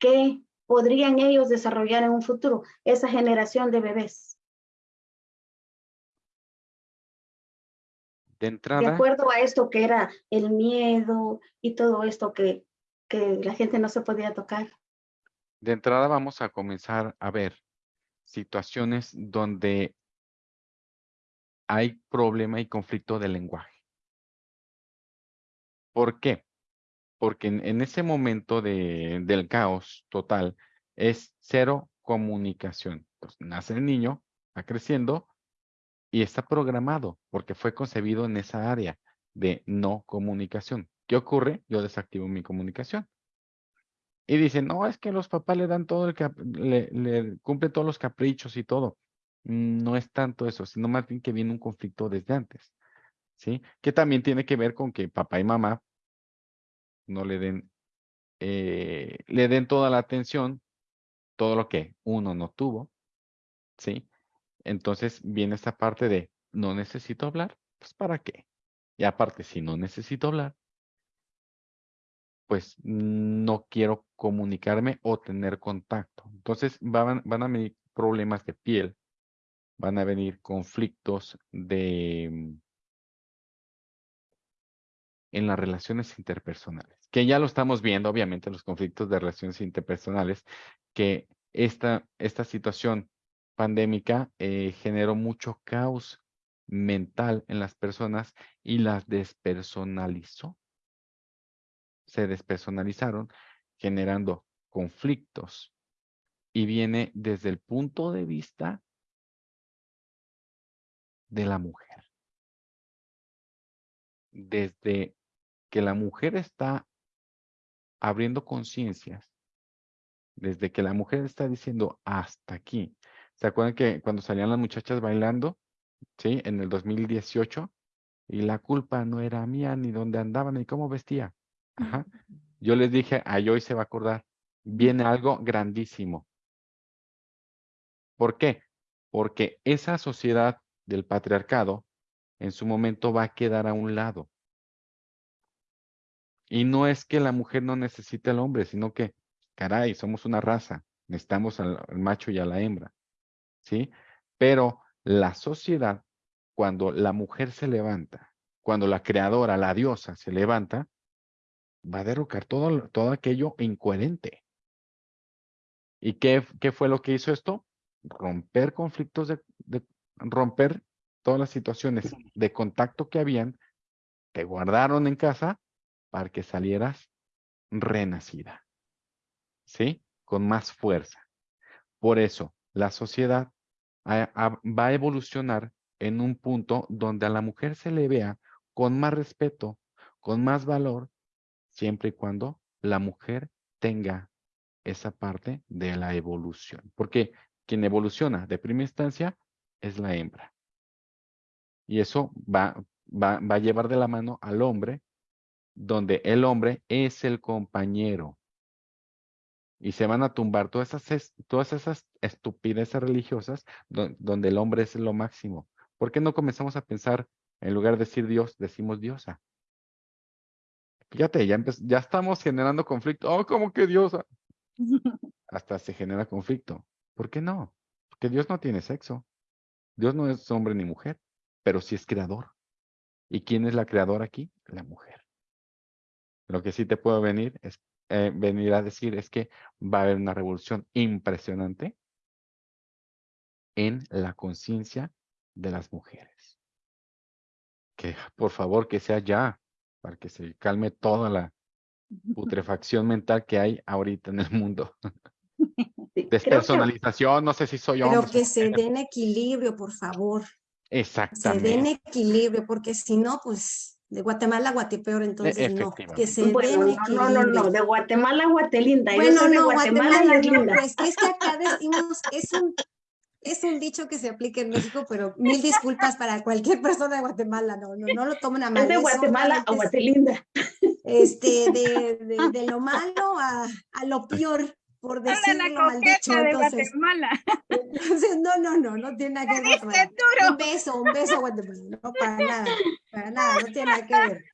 ¿qué podrían ellos desarrollar en un futuro? Esa generación de bebés. De De entrada, acuerdo a esto que era el miedo y todo esto que, que la gente no se podía tocar. de entrada vamos a comenzar a ver situaciones donde hay problema y conflicto de lenguaje. ¿Por qué? Porque en, en ese momento de, del caos total es cero comunicación. Entonces, nace el niño, va creciendo y está programado porque fue concebido en esa área de no comunicación. ¿Qué ocurre? Yo desactivo mi comunicación. Y dicen, no, es que los papás le dan todo el le, le cumplen todos los caprichos y todo. No es tanto eso, sino más bien que viene un conflicto desde antes. ¿Sí? Que también tiene que ver con que papá y mamá no le den, eh, le den toda la atención, todo lo que uno no tuvo. ¿Sí? Entonces viene esta parte de, no necesito hablar, pues ¿para qué? Y aparte, si no necesito hablar, pues no quiero comunicarme o tener contacto. Entonces van, van a venir problemas de piel, van a venir conflictos de mm, en las relaciones interpersonales, que ya lo estamos viendo, obviamente, los conflictos de relaciones interpersonales, que esta, esta situación pandémica eh, generó mucho caos mental en las personas y las despersonalizó se despersonalizaron, generando conflictos. Y viene desde el punto de vista de la mujer. Desde que la mujer está abriendo conciencias, desde que la mujer está diciendo hasta aquí. ¿Se acuerdan que cuando salían las muchachas bailando, sí, en el 2018, y la culpa no era mía, ni dónde andaban, ni cómo vestía? Ajá. Yo les dije, a hoy se va a acordar, viene algo grandísimo. ¿Por qué? Porque esa sociedad del patriarcado en su momento va a quedar a un lado. Y no es que la mujer no necesite al hombre, sino que, caray, somos una raza, necesitamos al, al macho y a la hembra. ¿Sí? Pero la sociedad, cuando la mujer se levanta, cuando la creadora, la diosa, se levanta, va a derrocar todo, todo aquello incoherente. ¿Y qué, qué fue lo que hizo esto? Romper conflictos, de, de- romper todas las situaciones de contacto que habían, te guardaron en casa para que salieras renacida. ¿Sí? Con más fuerza. Por eso, la sociedad va a evolucionar en un punto donde a la mujer se le vea con más respeto, con más valor, siempre y cuando la mujer tenga esa parte de la evolución. Porque quien evoluciona de primera instancia es la hembra. Y eso va, va, va a llevar de la mano al hombre, donde el hombre es el compañero. Y se van a tumbar todas esas, es- todas esas estupideces religiosas don- donde el hombre es lo máximo. ¿Por qué no comenzamos a pensar, en lugar de decir Dios, decimos diosa? Fíjate, ya, ya estamos generando conflicto. Oh, ¿cómo que diosa? Hasta se genera conflicto. ¿Por qué no? Porque Dios no tiene sexo. Dios no es hombre ni mujer, pero sí es creador. ¿Y quién es la creadora aquí? La mujer. Lo que sí te puedo venir es eh, venir a decir es que va a haber una revolución impresionante en la conciencia de las mujeres. Que por favor que sea ya, para que se calme toda la putrefacción mental que hay ahorita en el mundo. Sí, creo que- Despersonalización, no sé si soy Pero hombre. que se den equilibrio, por favor. Se den Exactamente. equilibrio, porque si no, pues de Guatemala a Guatepeor, entonces no. Que se Bueno, den no, no, no, de Guatemala a Guatelinda. Yo Bueno, no, Guatemala, es linda. pues es que acá decimos, es un, es un dicho que se aplica en México, pero mil disculpas para cualquier persona de Guatemala, no, no, no lo tomen a mal. Es de Guatemala a Guatelinda. Este, de, de, de lo malo a, a lo peor, por decirlo la mal dicho. coqueta de Entonces, Guatemala. entonces, no, no, no, no tiene nada que ver con Diste Un duro. beso, un beso, Guatemala, no, para nada, para nada, no tiene nada que ver.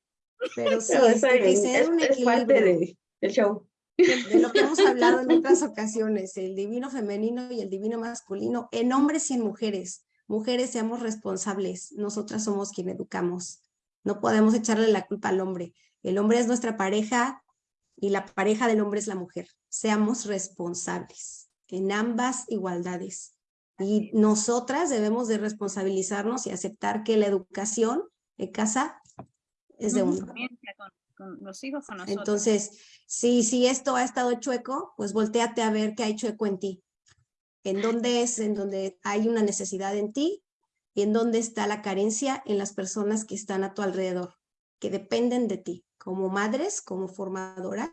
Pero sí, Pero es, que bien, ser es, un es parte equilibrio de- del show. de lo que hemos hablado en otras ocasiones, el divino femenino y el divino masculino, en hombres y en mujeres. Mujeres seamos responsables, nosotras somos quien educamos. No podemos echarle la culpa al hombre. El hombre es nuestra pareja y la pareja del hombre es la mujer. Seamos responsables en ambas igualdades. Y nosotras debemos de responsabilizarnos y aceptar que la educación en casa es de uno. Con los hijos, con nosotros. Entonces, si, si esto ha estado chueco, pues volteate a ver qué hay chueco en ti. En dónde es, en donde hay una necesidad en ti y en dónde está la carencia en las personas que están a tu alrededor, que dependen de ti, como madres, como formadoras.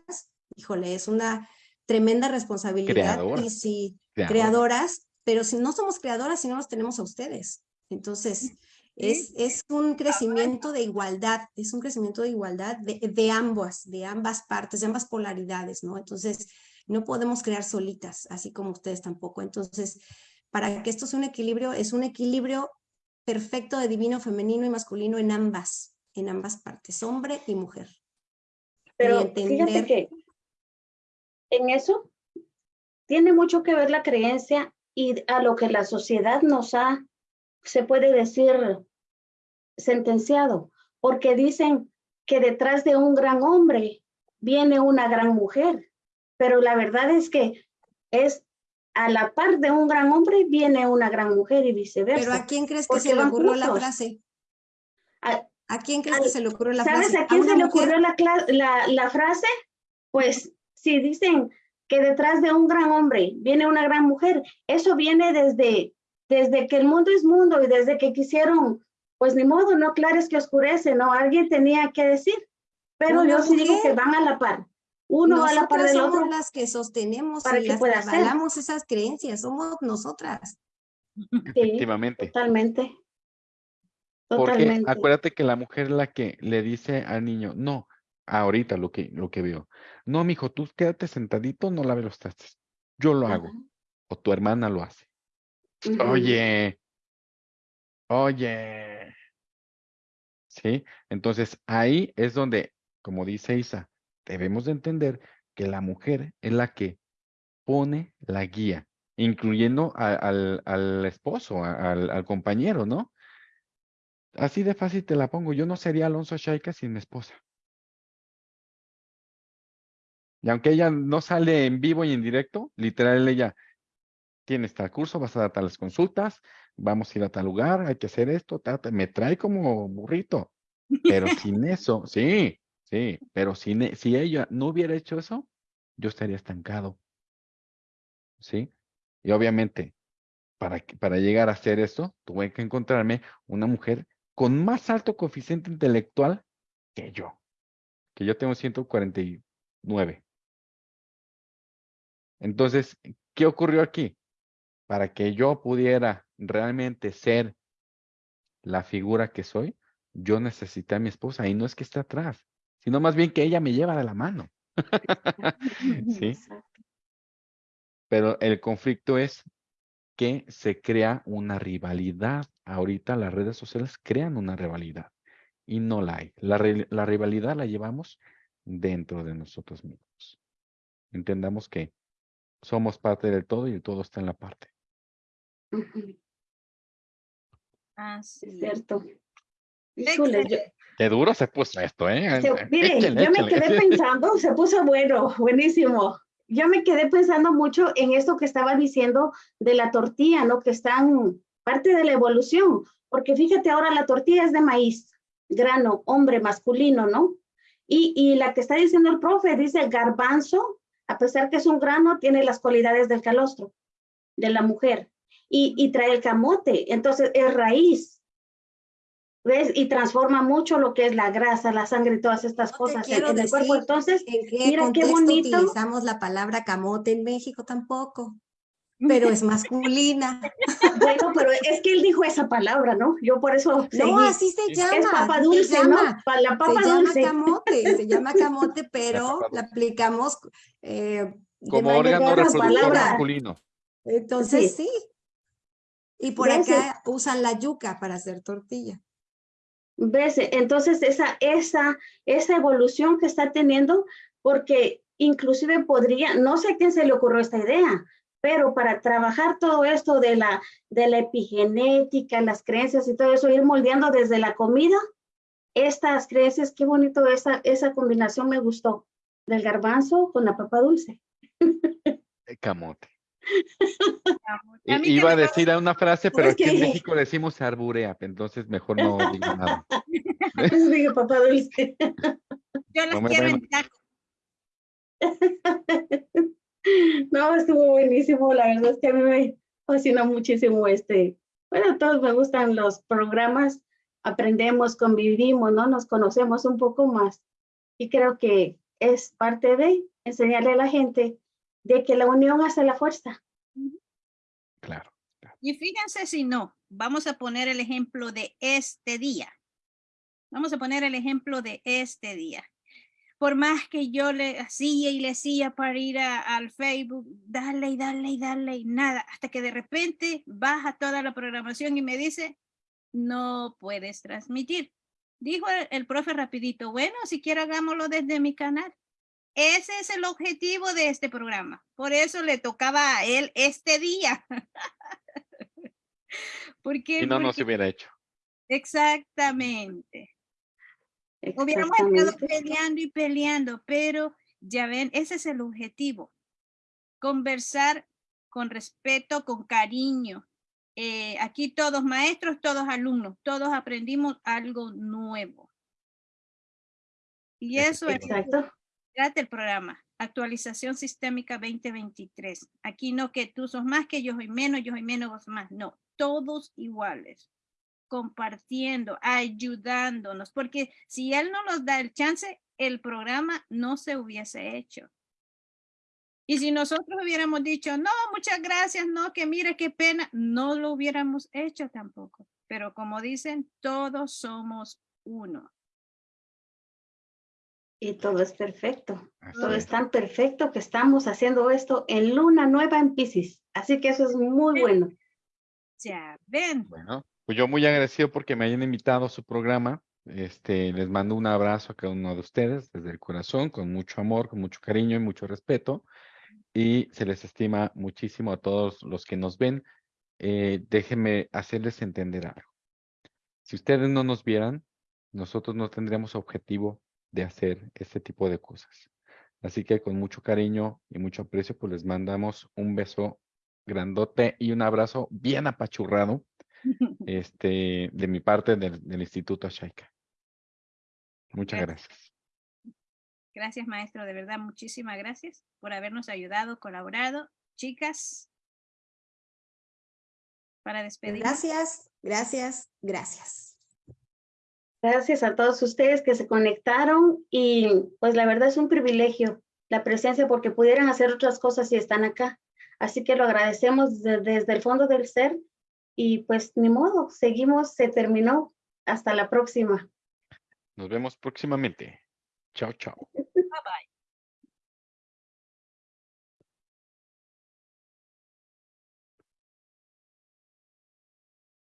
Híjole, es una tremenda responsabilidad. Creadoras. Y si Creadoras. creadoras, pero si no somos creadoras, si no los tenemos a ustedes. Entonces, es, es un crecimiento de igualdad, es un crecimiento de igualdad de, de ambas, de ambas partes, de ambas polaridades, ¿no? Entonces, no podemos crear solitas, así como ustedes tampoco. Entonces, para que esto sea un equilibrio, es un equilibrio perfecto de divino, femenino y masculino en ambas, en ambas partes, hombre y mujer. Pero fíjate que en eso tiene mucho que ver la creencia y a lo que la sociedad nos ha, se puede decir, sentenciado, porque dicen que detrás de un gran hombre viene una gran mujer, pero la verdad es que es a la par de un gran hombre viene una gran mujer y viceversa. Pero ¿a quién crees que se le ocurrió la frase? A- ¿A quién crees que se le ocurrió la ¿Sabes frase? a quién una se le ocurrió la, la, la frase? Pues si dicen que detrás de un gran hombre viene una gran mujer, eso viene desde, desde que el mundo es mundo y desde que quisieron, pues ni modo, no clares que oscurece, ¿no? Alguien tenía que decir. Pero Una yo sí digo que van a la par. Uno va a la par Nosotras del somos otro. las que sostenemos para y que las que pueda avalamos esas creencias, somos nosotras. Sí, Efectivamente. totalmente. Porque acuérdate que la mujer es la que le dice al niño, no, ahorita lo que, lo que veo, no, mijo, tú quédate sentadito, no laves los trastes. Yo lo hago. O tu hermana lo hace. Oye, oye. ¿Sí? Entonces ahí es donde, como dice Isa, debemos de entender que la mujer es la que pone la guía, incluyendo a- al, al esposo, a- al, al compañero, ¿no? Así de fácil te la pongo. Yo no sería Alonso Shaika sin mi esposa. Y aunque ella no sale en vivo y en directo, literal ella tiene tal curso, vas a dar tales consultas, vamos a ir a tal lugar, hay que hacer esto, me trae como burrito. Pero sin eso, sí, sí, pero sin, e- si ella no hubiera hecho eso, yo estaría estancado. ¿Sí? Y obviamente, para, para llegar a hacer esto, tuve que encontrarme una mujer con más alto coeficiente intelectual que yo, que yo tengo 149. Entonces, ¿qué ocurrió aquí? Para que yo pudiera realmente ser la figura que soy, yo necesité a mi esposa y no es que esté atrás, sino más bien que ella me lleva de la mano. ¿Sí? Pero el conflicto es que se crea una rivalidad. Ahorita las redes sociales crean una rivalidad y no la hay. La, la rivalidad la llevamos dentro de nosotros mismos. Entendamos que somos parte del todo y el todo está en la parte. Así Es cierto. Híjole, yo- Qué duro se puso esto, ¿eh? Se- mire, Échale, yo me échale. quedé pensando, se puso bueno, buenísimo. Yo me quedé pensando mucho en esto que estaba diciendo de la tortilla, ¿no? Que están parte de la evolución, porque fíjate ahora la tortilla es de maíz, grano, hombre, masculino, ¿no? Y, y la que está diciendo el profe dice garbanzo, a pesar que es un grano, tiene las cualidades del calostro, de la mujer, y, y trae el camote, entonces es raíz. ¿Ves? Y transforma mucho lo que es la grasa, la sangre y todas estas No cosas en, el cuerpo. Entonces, ¿En qué Mira qué contexto bonito. utilizamos la palabra camote en México tampoco? Pero es masculina. bueno, pero es que él dijo esa palabra, ¿no? Yo por eso No, así se llama. es papa dulce, se ¿no? llama. La Se papa llama dulce. camote, se llama camote, pero la aplicamos eh, de Como manera órgano reproductor palabras. masculino. Entonces sí. Y por acá usan la yuca para hacer tortilla. ¿Ves? Entonces, esa, esa, esa evolución que está teniendo, porque inclusive podría, no sé a quién se le ocurrió esta idea, pero para trabajar todo esto de la, de la epigenética, las creencias y todo eso, ir moldeando desde la comida, estas creencias, qué bonito esa, esa combinación me gustó, del garbanzo con la papa dulce. El camote. A Iba a decir una frase, pero Es aquí en que- México decimos arburea, entonces mejor no digo nada. Dije papa dulce. Yo las No quiero en taco. No, estuvo buenísimo. La verdad es que a mí me fascina muchísimo este. Bueno, a todos me gustan los programas. Aprendemos, convivimos, ¿no? Nos conocemos un poco más. Y creo que es parte de enseñarle a la gente de que la unión hace la fuerza. Claro. Y fíjense si no, vamos a poner el ejemplo de este día. Vamos a poner el ejemplo de este día. Por más que yo le hacía y le hacía para ir a- al Facebook, darle y darle y darle y nada, hasta que de repente baja toda la programación y me dice, no puedes transmitir. Dijo el, el profe rapidito, bueno, si quiere hagámoslo desde mi canal. Ese es el objetivo de este programa. Por eso le tocaba a él este día. ¿Por qué? Si no, no se Porque- hubiera hecho. Exactamente. Hubiéramos estado peleando y peleando, pero ya ven, ese es el objetivo. Conversar con respeto, con cariño. Eh, aquí todos maestros, todos alumnos, todos aprendimos algo nuevo. Y eso es Exacto. trata el programa, actualización sistémica 2023. Aquí no que tú sos más, que yo soy menos, yo soy menos, vos más. No, todos iguales, compartiendo, ayudándonos, porque si él no nos da el chance, el programa no se hubiese hecho. Y si nosotros hubiéramos dicho, no, muchas gracias, no, que mire qué pena, no lo hubiéramos hecho tampoco. Pero como dicen, todos somos uno. Y todo es perfecto. Así Todo es. es tan perfecto que estamos haciendo esto en luna nueva en Pisces. Así que eso es muy bueno. Ya ven. Bueno, pues yo muy agradecido porque me hayan invitado a su programa. Este, les mando un abrazo a cada uno de ustedes desde el corazón, con mucho amor, con mucho cariño y mucho respeto. Y se les estima muchísimo a todos los que nos ven. Eh, déjenme hacerles entender algo. Si ustedes no nos vieran, nosotros no tendríamos objetivo de hacer este tipo de cosas. Así que con mucho cariño y mucho aprecio, pues les mandamos un beso grandote y un abrazo bien apachurrado este, de mi parte del, del Instituto Shaika. Muchas Gracias. gracias. Gracias, maestro. De verdad, muchísimas gracias por habernos ayudado, colaborado. Chicas, para despedir. Gracias, gracias, gracias. Gracias a todos ustedes que se conectaron y pues la verdad es un privilegio la presencia porque pudieran hacer otras cosas y están acá. Así que lo agradecemos de- desde el fondo del ser y pues ni modo, seguimos, se terminó. Hasta la próxima. Nos vemos próximamente. Chao, chao.